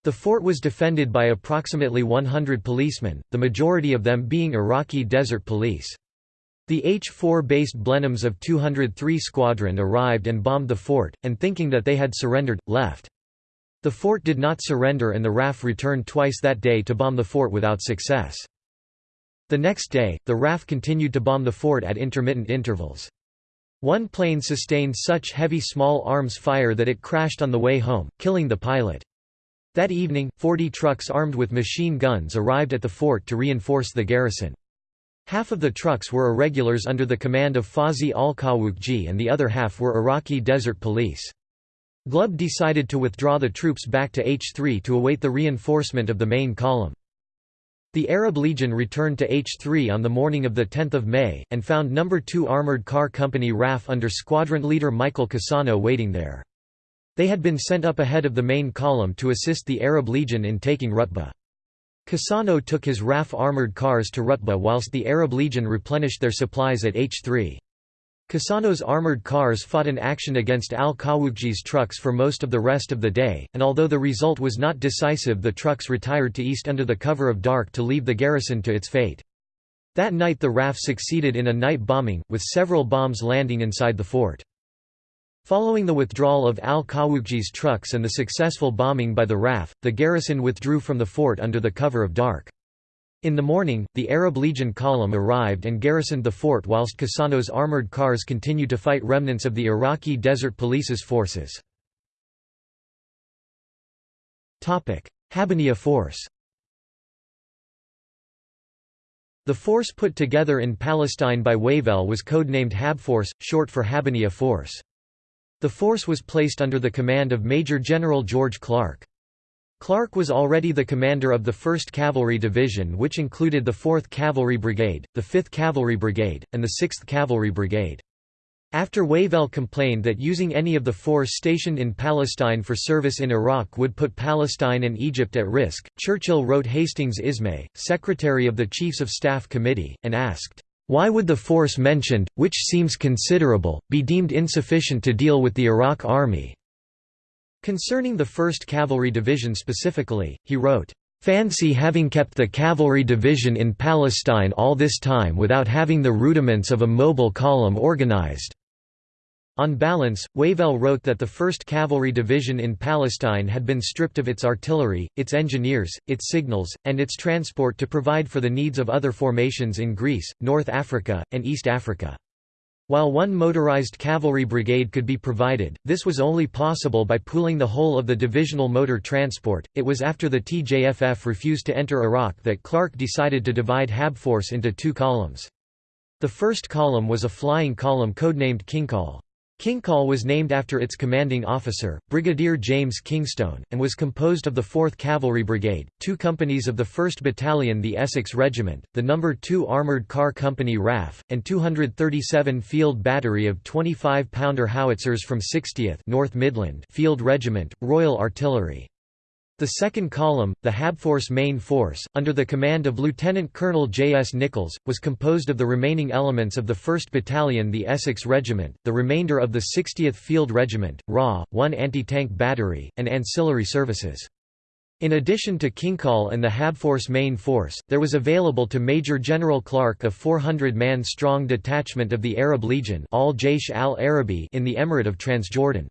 The fort was defended by approximately 100 policemen, the majority of them being Iraqi Desert Police. The H-4-based Blenheims of 203 Squadron arrived and bombed the fort, and thinking that they had surrendered, left. The fort did not surrender and the RAF returned twice that day to bomb the fort without success. The next day, the RAF continued to bomb the fort at intermittent intervals. One plane sustained such heavy small arms fire that it crashed on the way home, killing the pilot. That evening, 40 trucks armed with machine guns arrived at the fort to reinforce the garrison. Half of the trucks were irregulars under the command of Fawzi al-Qawuqji and the other half were Iraqi Desert Police. Glubb decided to withdraw the troops back to H3 to await the reinforcement of the main column. The Arab Legion returned to H3 on the morning of 10 May, and found No. 2 Armoured Car Company RAF under squadron leader Michael Casano waiting there. They had been sent up ahead of the main column to assist the Arab Legion in taking Rutba. Casano took his RAF armoured cars to Rutba whilst the Arab Legion replenished their supplies at H3. Casano's armoured cars fought an action against al-Qawuqji's trucks for most of the rest of the day, and although the result was not decisive the trucks retired to east under the cover of dark to leave the garrison to its fate. That night the RAF succeeded in a night bombing, with several bombs landing inside the fort. Following the withdrawal of al-Qawuqji's trucks and the successful bombing by the RAF, the garrison withdrew from the fort under the cover of dark. In the morning, the Arab Legion column arrived and garrisoned the fort whilst Casano's armoured cars continued to fight remnants of the Iraqi Desert Police's forces. Habbaniyah Force The force put together in Palestine by Wavell was codenamed Habforce, short for Habbaniyah Force. The force was placed under the command of Major General George Clark. Clark was already the commander of the 1st Cavalry Division which included the 4th Cavalry Brigade, the 5th Cavalry Brigade, and the 6th Cavalry Brigade. After Wavell complained that using any of the force stationed in Palestine for service in Iraq would put Palestine and Egypt at risk, Churchill wrote Hastings Ismay, secretary of the Chiefs of Staff Committee, and asked, why would the force mentioned, which seems considerable, be deemed insufficient to deal with the Iraq Army? Concerning the 1st Cavalry Division specifically, he wrote, Fancy having kept the cavalry division in Palestine all this time without having the rudiments of a mobile column organized." On balance, Wavell wrote that the 1st Cavalry Division in Palestine had been stripped of its artillery, its engineers, its signals, and its transport to provide for the needs of other formations in Greece, North Africa, and East Africa. While one motorized cavalry brigade could be provided, this was only possible by pooling the whole of the divisional motor transport. It was after the TJFF refused to enter Iraq that Clark decided to divide Habforce into two columns. The first column was a flying column codenamed Kingcol. Kingcol was named after its commanding officer, Brigadier James Kingstone, and was composed of the 4th Cavalry Brigade, two companies of the 1st Battalion the Essex Regiment, the No. 2 Armoured Car Company RAF, and 237 Field Battery of 25-pounder howitzers from 60th North Midland Field Regiment, Royal Artillery. The second column, the Habforce Main Force, under the command of Lieutenant Colonel J. S. Nichols, was composed of the remaining elements of the 1st Battalion the Essex Regiment, the remainder of the 60th Field Regiment, RA, one anti-tank battery, and ancillary services. In addition to Kingcol and the Habforce Main Force, there was available to Major General Clark a 400-man strong detachment of the Arab Legion al al-Arabi in the Emirate of Transjordan.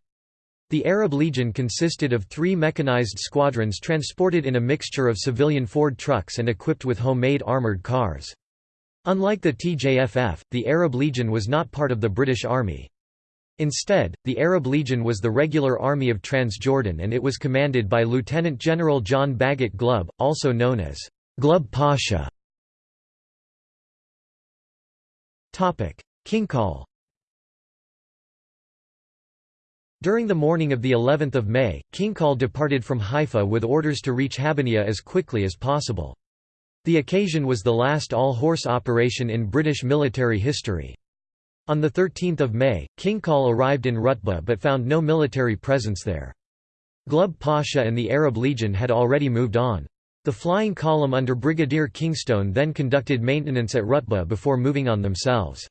The Arab Legion consisted of three mechanized squadrons transported in a mixture of civilian Ford trucks and equipped with homemade armored cars. Unlike the TJFF, the Arab Legion was not part of the British Army. Instead, the Arab Legion was the regular army of Transjordan and it was commanded by Lieutenant General John Bagot Glubb, also known as Glubb Pasha. Kingcol During the morning of the 11th of May, Kingcol departed from Haifa with orders to reach Habaniya as quickly as possible. The occasion was the last all-horse operation in British military history. On 13 May, Kingcol arrived in Rutba but found no military presence there. Glubb Pasha and the Arab Legion had already moved on. The flying column under Brigadier Kingstone then conducted maintenance at Rutba before moving on themselves.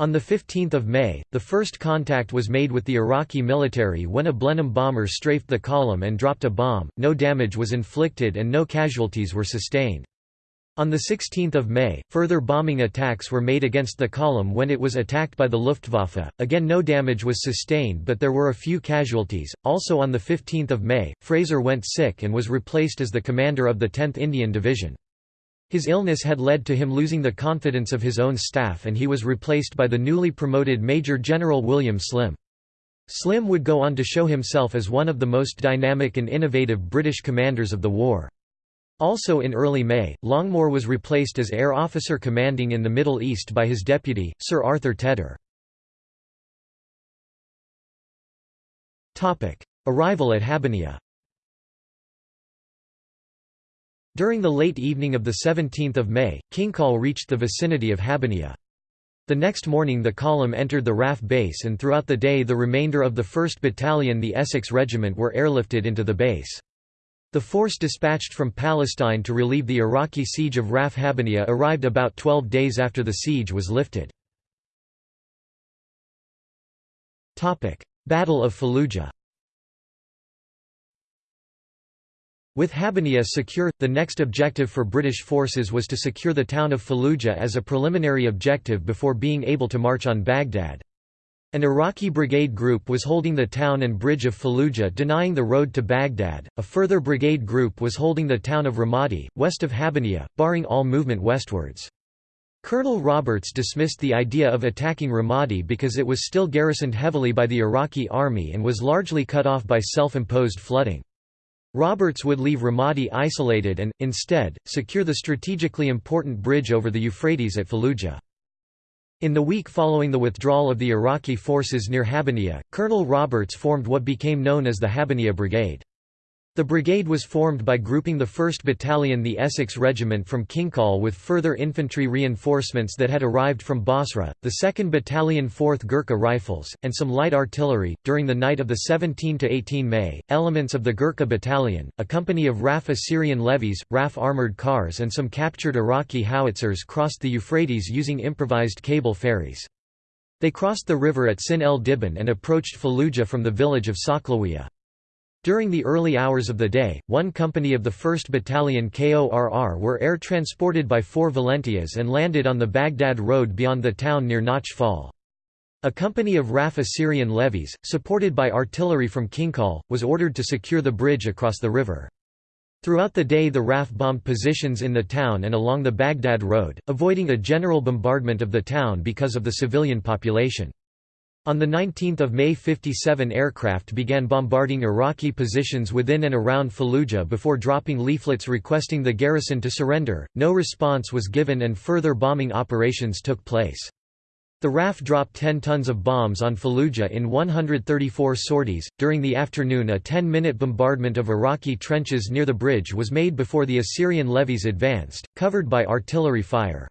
On 15 May, the first contact was made with the Iraqi military when a Blenheim bomber strafed the column and dropped a bomb, no damage was inflicted and no casualties were sustained. On 16 May, further bombing attacks were made against the column when it was attacked by the Luftwaffe, again no damage was sustained but there were a few casualties. Also on 15 May, Fraser went sick and was replaced as the commander of the 10th Indian Division. His illness had led to him losing the confidence of his own staff and he was replaced by the newly promoted Major General William Slim. Slim would go on to show himself as one of the most dynamic and innovative British commanders of the war. Also in early May, Longmore was replaced as air officer commanding in the Middle East by his deputy, Sir Arthur Tedder. Arrival at Habaniya During the late evening of 17 May, Kingcol reached the vicinity of Habaniya. The next morning the column entered the RAF base and throughout the day the remainder of the 1st Battalion the Essex Regiment were airlifted into the base. The force dispatched from Palestine to relieve the Iraqi siege of RAF Habaniya arrived about 12 days after the siege was lifted. Battle of Fallujah With Habaniya secure, the next objective for British forces was to secure the town of Fallujah as a preliminary objective before being able to march on Baghdad. An Iraqi brigade group was holding the town and bridge of Fallujah denying the road to Baghdad, a further brigade group was holding the town of Ramadi, west of Habaniya, barring all movement westwards. Colonel Roberts dismissed the idea of attacking Ramadi because it was still garrisoned heavily by the Iraqi army and was largely cut off by self-imposed flooding. Roberts would leave Ramadi isolated and, instead, secure the strategically important bridge over the Euphrates at Fallujah. In the week following the withdrawal of the Iraqi forces near Habaniya, Colonel Roberts formed what became known as the Habaniya Brigade. The brigade was formed by grouping the 1st Battalion the Essex Regiment from Kingcol with further infantry reinforcements that had arrived from Basra, the 2nd Battalion 4th Gurkha Rifles, and some light artillery. During the night of the 17 to 18 May, elements of the Gurkha Battalion, a company of RAF Assyrian levies, RAF armoured cars and some captured Iraqi howitzers crossed the Euphrates using improvised cable ferries. They crossed the river at Sin el Dhibban and approached Fallujah from the village of Saklawiya. During the early hours of the day, one company of the 1st Battalion KORR were air transported by four Valentias and landed on the Baghdad road beyond the town near Notch Fall. A company of RAF Assyrian levies, supported by artillery from Kingcol, was ordered to secure the bridge across the river. Throughout the day the RAF bombed positions in the town and along the Baghdad road, avoiding a general bombardment of the town because of the civilian population. On 19 May 57 aircraft began bombarding Iraqi positions within and around Fallujah before dropping leaflets requesting the garrison to surrender, no response was given and further bombing operations took place. The RAF dropped 10 tons of bombs on Fallujah in 134 sorties. During the afternoon, a 10 minute bombardment of Iraqi trenches near the bridge was made before the Assyrian levies advanced, covered by artillery fire.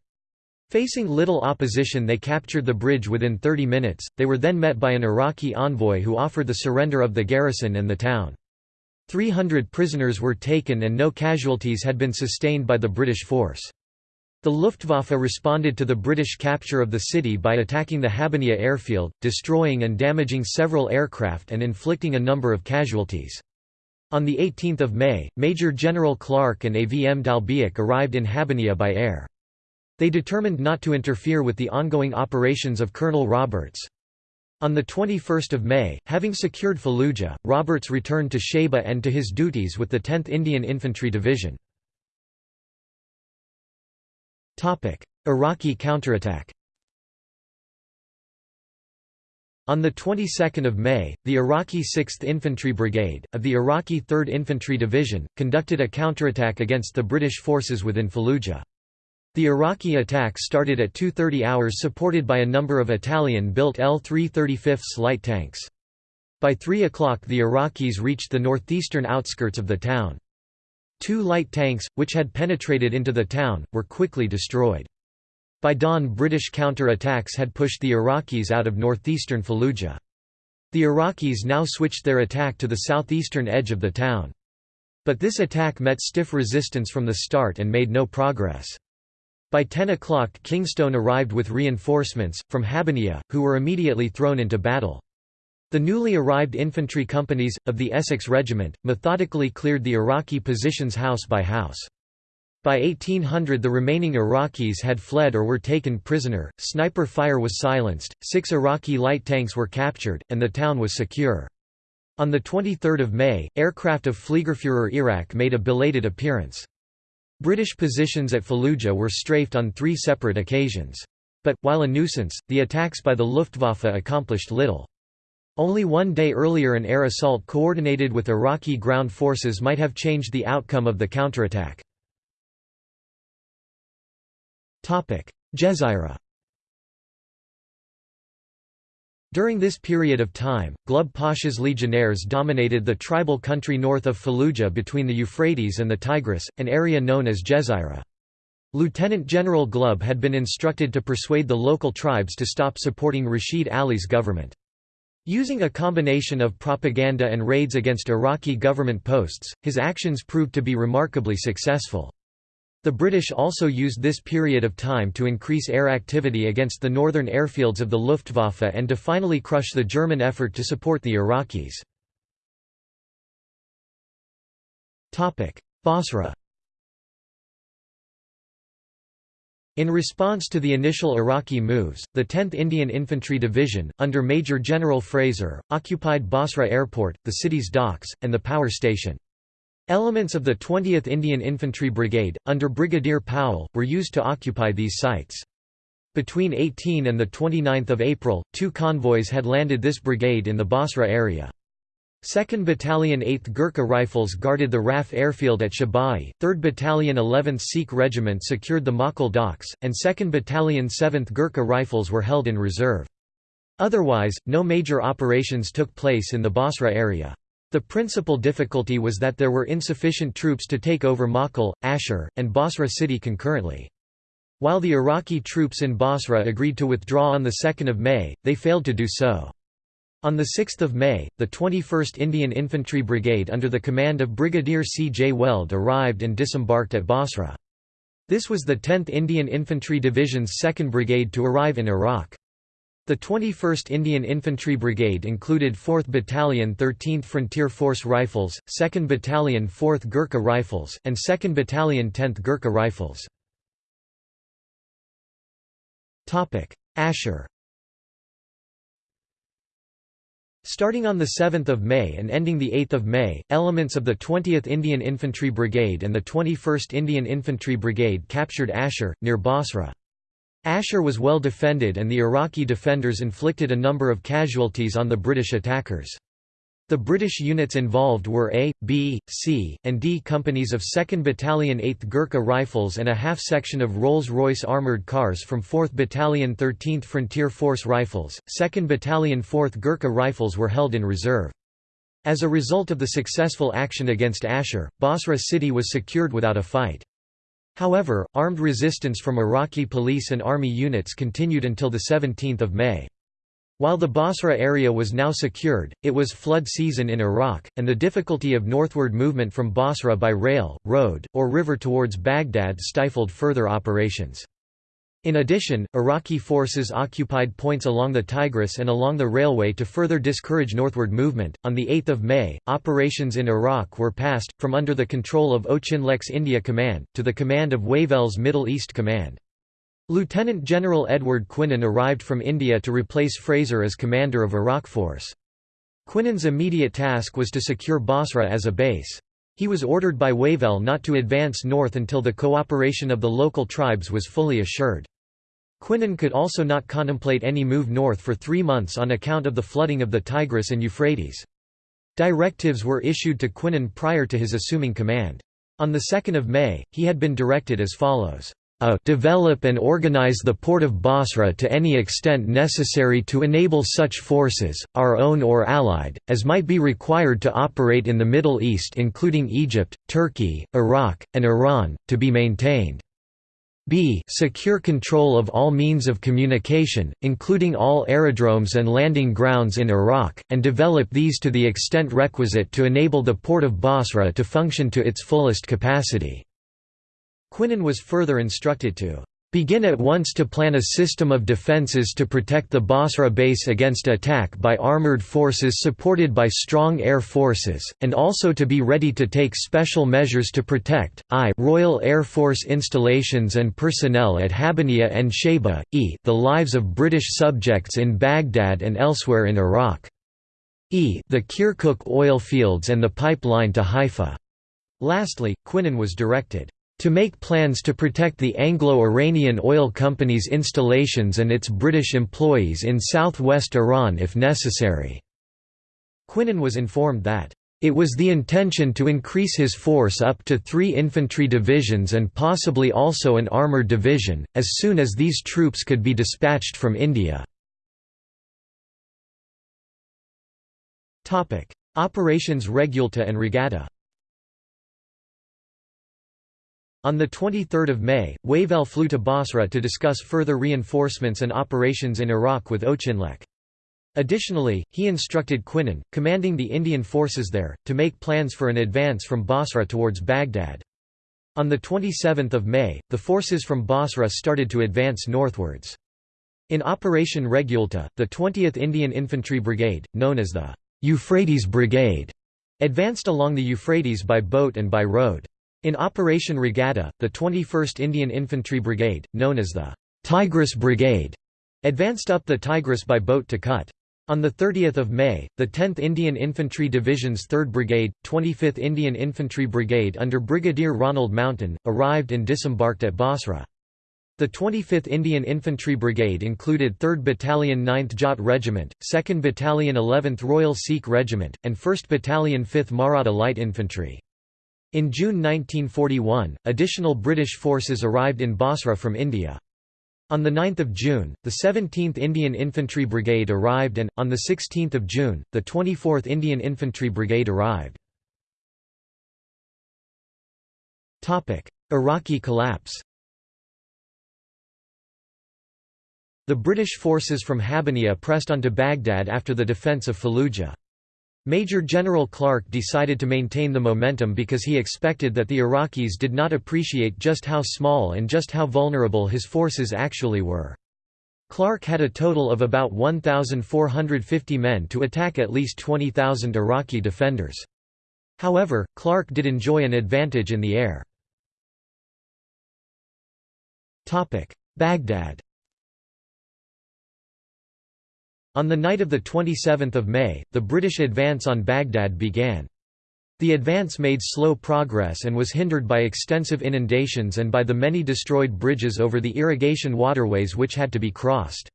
Facing little opposition they captured the bridge within 30 minutes, they were then met by an Iraqi envoy who offered the surrender of the garrison and the town. 300 prisoners were taken and no casualties had been sustained by the British force. The Luftwaffe responded to the British capture of the city by attacking the Habbaniyah airfield, destroying and damaging several aircraft and inflicting a number of casualties. On 18 May, Major General Clark and AVM D'Albiac arrived in Habbaniyah by air. They determined not to interfere with the ongoing operations of Colonel Roberts. On 21 May, having secured Fallujah, Roberts returned to Shaibah and to his duties with the 10th Indian Infantry Division. Iraqi counterattack On the 22nd of May, the Iraqi 6th Infantry Brigade, of the Iraqi 3rd Infantry Division, conducted a counterattack against the British forces within Fallujah. The Iraqi attack started at 2.30 hours supported by a number of Italian-built L-335 light tanks. By 3 o'clock the Iraqis reached the northeastern outskirts of the town. Two light tanks, which had penetrated into the town, were quickly destroyed. By dawn British counter-attacks had pushed the Iraqis out of northeastern Fallujah. The Iraqis now switched their attack to the southeastern edge of the town. But this attack met stiff resistance from the start and made no progress. By 10 o'clock Kingstone arrived with reinforcements, from Habbaniyah, who were immediately thrown into battle. The newly arrived infantry companies, of the Essex Regiment, methodically cleared the Iraqi positions house by house. By 1800 the remaining Iraqis had fled or were taken prisoner, sniper fire was silenced, six Iraqi light tanks were captured, and the town was secure. On 23 May, aircraft of Fliegerführer Iraq made a belated appearance. British positions at Fallujah were strafed on three separate occasions. But, while a nuisance, the attacks by the Luftwaffe accomplished little. Only one day earlier an air assault coordinated with Iraqi ground forces might have changed the outcome of the counterattack. Jezira During this period of time, Glubb Pasha's legionnaires dominated the tribal country north of Fallujah between the Euphrates and the Tigris, an area known as Jezira. Lieutenant General Glubb had been instructed to persuade the local tribes to stop supporting Rashid Ali's government. Using a combination of propaganda and raids against Iraqi government posts, his actions proved to be remarkably successful. The British also used this period of time to increase air activity against the northern airfields of the Luftwaffe and to finally crush the German effort to support the Iraqis. Basra In response to the initial Iraqi moves, the 10th Indian Infantry Division, under Major General Fraser, occupied Basra Airport, the city's docks, and the power station. Elements of the 20th Indian Infantry Brigade, under Brigadier Powell, were used to occupy these sites. Between 18 and 29 April, two convoys had landed this brigade in the Basra area. 2nd Battalion 8th Gurkha Rifles guarded the RAF airfield at Shaibah, 3rd Battalion 11th Sikh Regiment secured the Makal docks, and 2nd Battalion 7th Gurkha Rifles were held in reserve. Otherwise, no major operations took place in the Basra area. The principal difficulty was that there were insufficient troops to take over Makal, Ashar, and Basra city concurrently. While the Iraqi troops in Basra agreed to withdraw on 2 May, they failed to do so. On 6 May, the 21st Indian Infantry Brigade under the command of Brigadier C. J. Weld arrived and disembarked at Basra. This was the 10th Indian Infantry Division's 2nd Brigade to arrive in Iraq. The 21st Indian Infantry Brigade included 4th Battalion 13th Frontier Force Rifles, 2nd Battalion 4th Gurkha Rifles, and 2nd Battalion 10th Gurkha Rifles. Ashar Starting on 7 May and ending 8 May, elements of the 20th Indian Infantry Brigade and the 21st Indian Infantry Brigade captured Ashar, near Basra. Ashar was well defended and the Iraqi defenders inflicted a number of casualties on the British attackers. The British units involved were A, B, C, and D companies of 2nd Battalion 8th Gurkha Rifles and a half-section of Rolls-Royce armoured cars from 4th Battalion 13th Frontier Force Rifles. 2nd Battalion 4th Gurkha Rifles were held in reserve. As a result of the successful action against Ashar, Basra city was secured without a fight. However, armed resistance from Iraqi police and army units continued until 17 May. While the Basra area was now secured, it was flood season in Iraq, and the difficulty of northward movement from Basra by rail, road, or river towards Baghdad stifled further operations. In addition, Iraqi forces occupied points along the Tigris and along the railway to further discourage northward movement. On the 8th of May, operations in Iraq were passed from under the control of Auchinleck's India Command to the command of Wavell's Middle East Command. Lieutenant General Edward Quinan arrived from India to replace Fraser as commander of Iraq Force. Quinan's immediate task was to secure Basra as a base. He was ordered by Wavell not to advance north until the cooperation of the local tribes was fully assured. Quinan could also not contemplate any move north for three months on account of the flooding of the Tigris and Euphrates. Directives were issued to Quinan prior to his assuming command. On 2 May, he had been directed as follows a develop and organize the port of Basra to any extent necessary to enable such forces, our own or allied, as might be required to operate in the Middle East including Egypt, Turkey, Iraq, and Iran, to be maintained. b secure control of all means of communication, including all aerodromes and landing grounds in Iraq, and develop these to the extent requisite to enable the port of Basra to function to its fullest capacity. Quinan was further instructed to begin at once to plan a system of defences to protect the Basra base against attack by armoured forces supported by strong air forces, and also to be ready to take special measures to protect, I Royal Air Force installations and personnel at Habaniya and Shaibah, e the lives of British subjects in Baghdad and elsewhere in Iraq. e the Kirkuk oil fields and the pipeline to Haifa. Lastly, Quinan was directed to make plans to protect the Anglo-Iranian Oil Company's installations and its British employees in southwest Iran if necessary." Quinan was informed that, "...it was the intention to increase his force up to three infantry divisions and possibly also an armoured division, as soon as these troops could be dispatched from India." Operations Regulta and Regatta On 23 May, Wavell flew to Basra to discuss further reinforcements and operations in Iraq with Auchinleck. Additionally, he instructed Quinan, commanding the Indian forces there, to make plans for an advance from Basra towards Baghdad. On 27 May, the forces from Basra started to advance northwards. In Operation Regulta, the 20th Indian Infantry Brigade, known as the Euphrates Brigade, advanced along the Euphrates by boat and by road. In Operation Regatta, the 21st Indian Infantry Brigade, known as the Tigris Brigade, advanced up the Tigris by boat to Kut. On 30 May, the 10th Indian Infantry Division's 3rd Brigade, 25th Indian Infantry Brigade under Brigadier Ronald Mountain, arrived and disembarked at Basra. The 25th Indian Infantry Brigade included 3rd Battalion 9th Jat Regiment, 2nd Battalion 11th Royal Sikh Regiment, and 1st Battalion 5th Maratha Light Infantry. In June 1941, additional British forces arrived in Basra from India. On 9 June, the 17th Indian Infantry Brigade arrived and, on 16 June, the 24th Indian Infantry Brigade arrived. Iraqi collapse The British forces from Habaniya pressed onto Baghdad after the defence of Fallujah. Major General Clark decided to maintain the momentum because he expected that the Iraqis did not appreciate just how small and just how vulnerable his forces actually were. Clark had a total of about 1,450 men to attack at least 20,000 Iraqi defenders. However, Clark did enjoy an advantage in the air. Baghdad On the night of 27 May, the British advance on Baghdad began. The advance made slow progress and was hindered by extensive inundations and by the many destroyed bridges over the irrigation waterways which had to be crossed.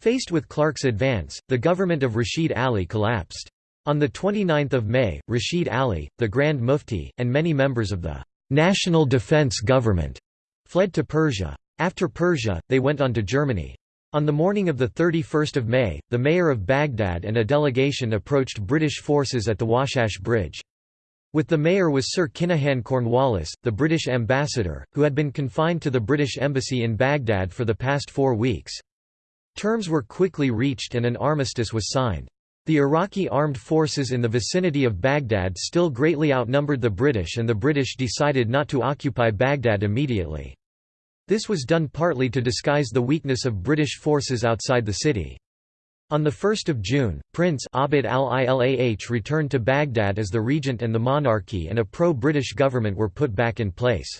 Faced with Clark's advance, the government of Rashid Ali collapsed. On 29 May, Rashid Ali, the Grand Mufti, and many members of the National Defense Government fled to Persia. After Persia, they went on to Germany. On the morning of 31 May, the mayor of Baghdad and a delegation approached British forces at the Washash Bridge. With the mayor was Sir Kinahan Cornwallis, the British ambassador, who had been confined to the British embassy in Baghdad for the past four weeks. Terms were quickly reached and an armistice was signed. The Iraqi armed forces in the vicinity of Baghdad still greatly outnumbered the British and the British decided not to occupy Baghdad immediately. This was done partly to disguise the weakness of British forces outside the city. On 1 June, Prince Abd al-Ilah returned to Baghdad as the regent and the monarchy and a pro-British government were put back in place.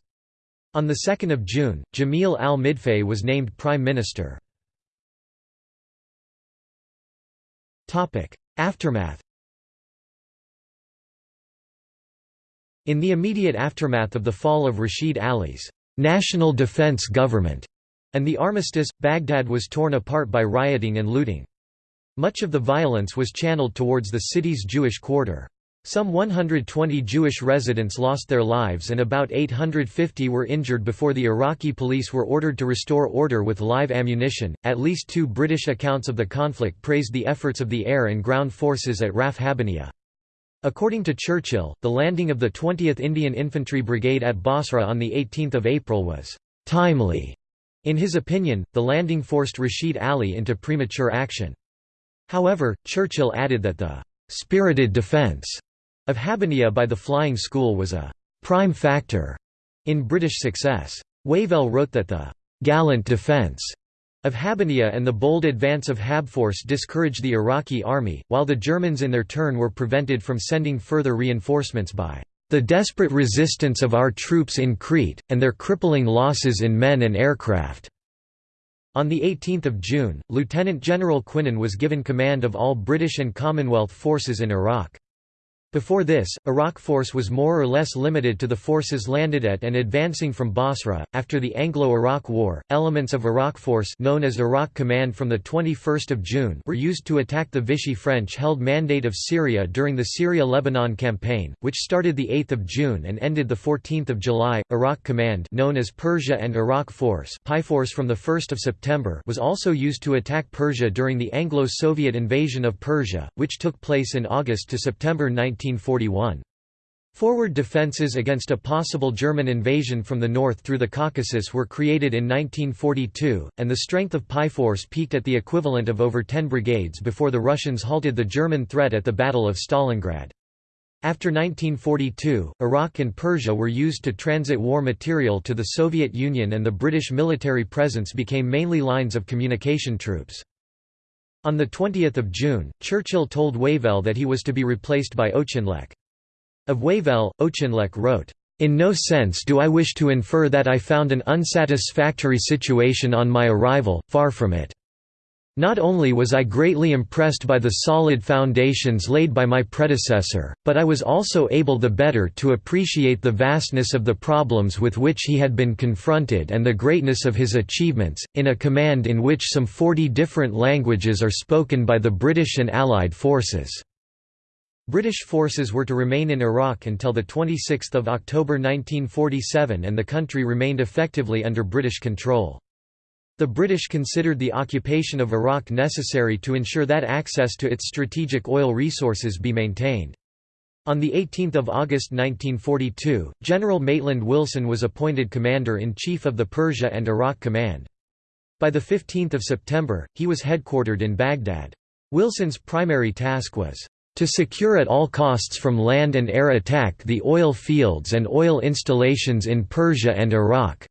On 2 June, Jamil al-Midfay was named prime minister. Aftermath In the immediate aftermath of the fall of Rashid Ali's national defense government and the armistice, Baghdad was torn apart by rioting and looting. Much of the violence was channeled towards the city's Jewish quarter. Some 120 Jewish residents lost their lives and about 850 were injured before the Iraqi police were ordered to restore order with live ammunition. At least two British accounts of the conflict praised the efforts of the air and ground forces at Raf. According to Churchill, the landing of the 20th Indian Infantry Brigade at Basra on 18 April was «timely». In his opinion, the landing forced Rashid Ali into premature action. However, Churchill added that the «spirited defence» of Habbaniyah by the flying school was a «prime factor» in British success. Wavell wrote that the «gallant defence» of Habbaniyah and the bold advance of Habforce discouraged the Iraqi army, while the Germans in their turn were prevented from sending further reinforcements by the desperate resistance of our troops in Crete, and their crippling losses in men and aircraft." On 18 June, Lieutenant General Quinan was given command of all British and Commonwealth forces in Iraq. Before this, Iraq force was more or less limited to the forces landed at and advancing from Basra. After the Anglo-Iraq War, elements of Iraq force known as Iraq Command from the 21st of June were used to attack the Vichy French-held Mandate of Syria during the Syria-Lebanon campaign, which started the 8th of June and ended the 14th of July. Iraq Command, known as Persia and Iraq Force, Force from the 1st of September, was also used to attack Persia during the Anglo-Soviet invasion of Persia, which took place in August to September 19 1941. Forward defences against a possible German invasion from the north through the Caucasus were created in 1942, and the strength of Paiforce peaked at the equivalent of over 10 brigades before the Russians halted the German threat at the Battle of Stalingrad. After 1942, Iraq and Persia were used to transit war material to the Soviet Union and the British military presence became mainly lines of communication troops. On 20 June, Churchill told Wavell that he was to be replaced by Auchinleck. Of Wavell, Auchinleck wrote, "...in no sense do I wish to infer that I found an unsatisfactory situation on my arrival, far from it. Not only was I greatly impressed by the solid foundations laid by my predecessor, but I was also able the better to appreciate the vastness of the problems with which he had been confronted and the greatness of his achievements, in a command in which some 40 different languages are spoken by the British and Allied forces." British forces were to remain in Iraq until 26 October 1947 and the country remained effectively under British control. The British considered the occupation of Iraq necessary to ensure that access to its strategic oil resources be maintained. On 18 August 1942, General Maitland Wilson was appointed Commander-in-Chief of the Persia and Iraq Command. By 15 September, he was headquartered in Baghdad. Wilson's primary task was to secure at all costs from land and air attack the oil fields and oil installations in Persia and Iraq,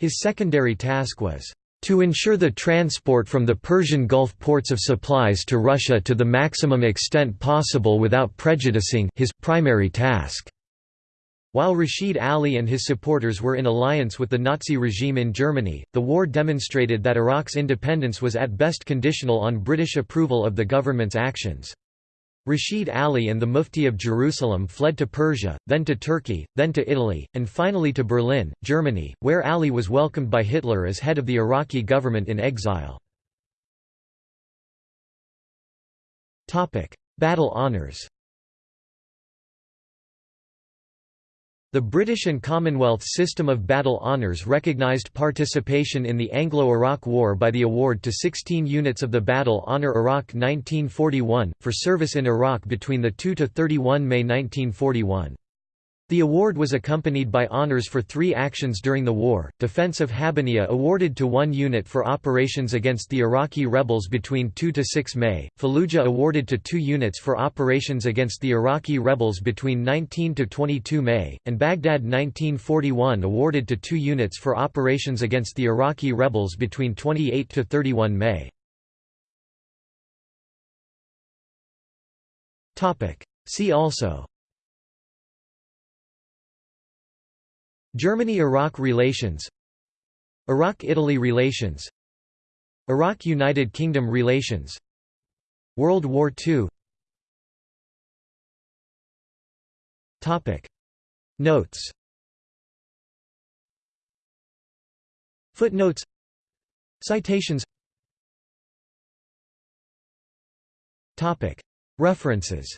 his secondary task was To ensure the transport from the Persian Gulf ports of supplies to Russia to the maximum extent possible without prejudicing his primary task. While Rashid Ali and his supporters were in alliance with the Nazi regime in Germany, the war demonstrated that Iraq's independence was at best conditional on British approval of the government's actions. Rashid Ali and the Mufti of Jerusalem fled to Persia, then to Turkey, then to Italy, and finally to Berlin, Germany, where Ali was welcomed by Hitler as head of the Iraqi government in exile. Battle honours The British and Commonwealth system of battle honours recognised participation in the Anglo-Iraq War by the award to 16 units of the Battle Honour Iraq 1941, for service in Iraq between 2–31 May 1941. The award was accompanied by honors for three actions during the war, defense of Habbaniyah awarded to one unit for operations against the Iraqi rebels between 2–6 May, Fallujah awarded to two units for operations against the Iraqi rebels between 19–22 May, and Baghdad 1941 awarded to two units for operations against the Iraqi rebels between 28–31 May. See also Germany–Iraq relations Iraq–Italy relations Iraq–United Kingdom relations World War II Notes. Footnotes. Citations. References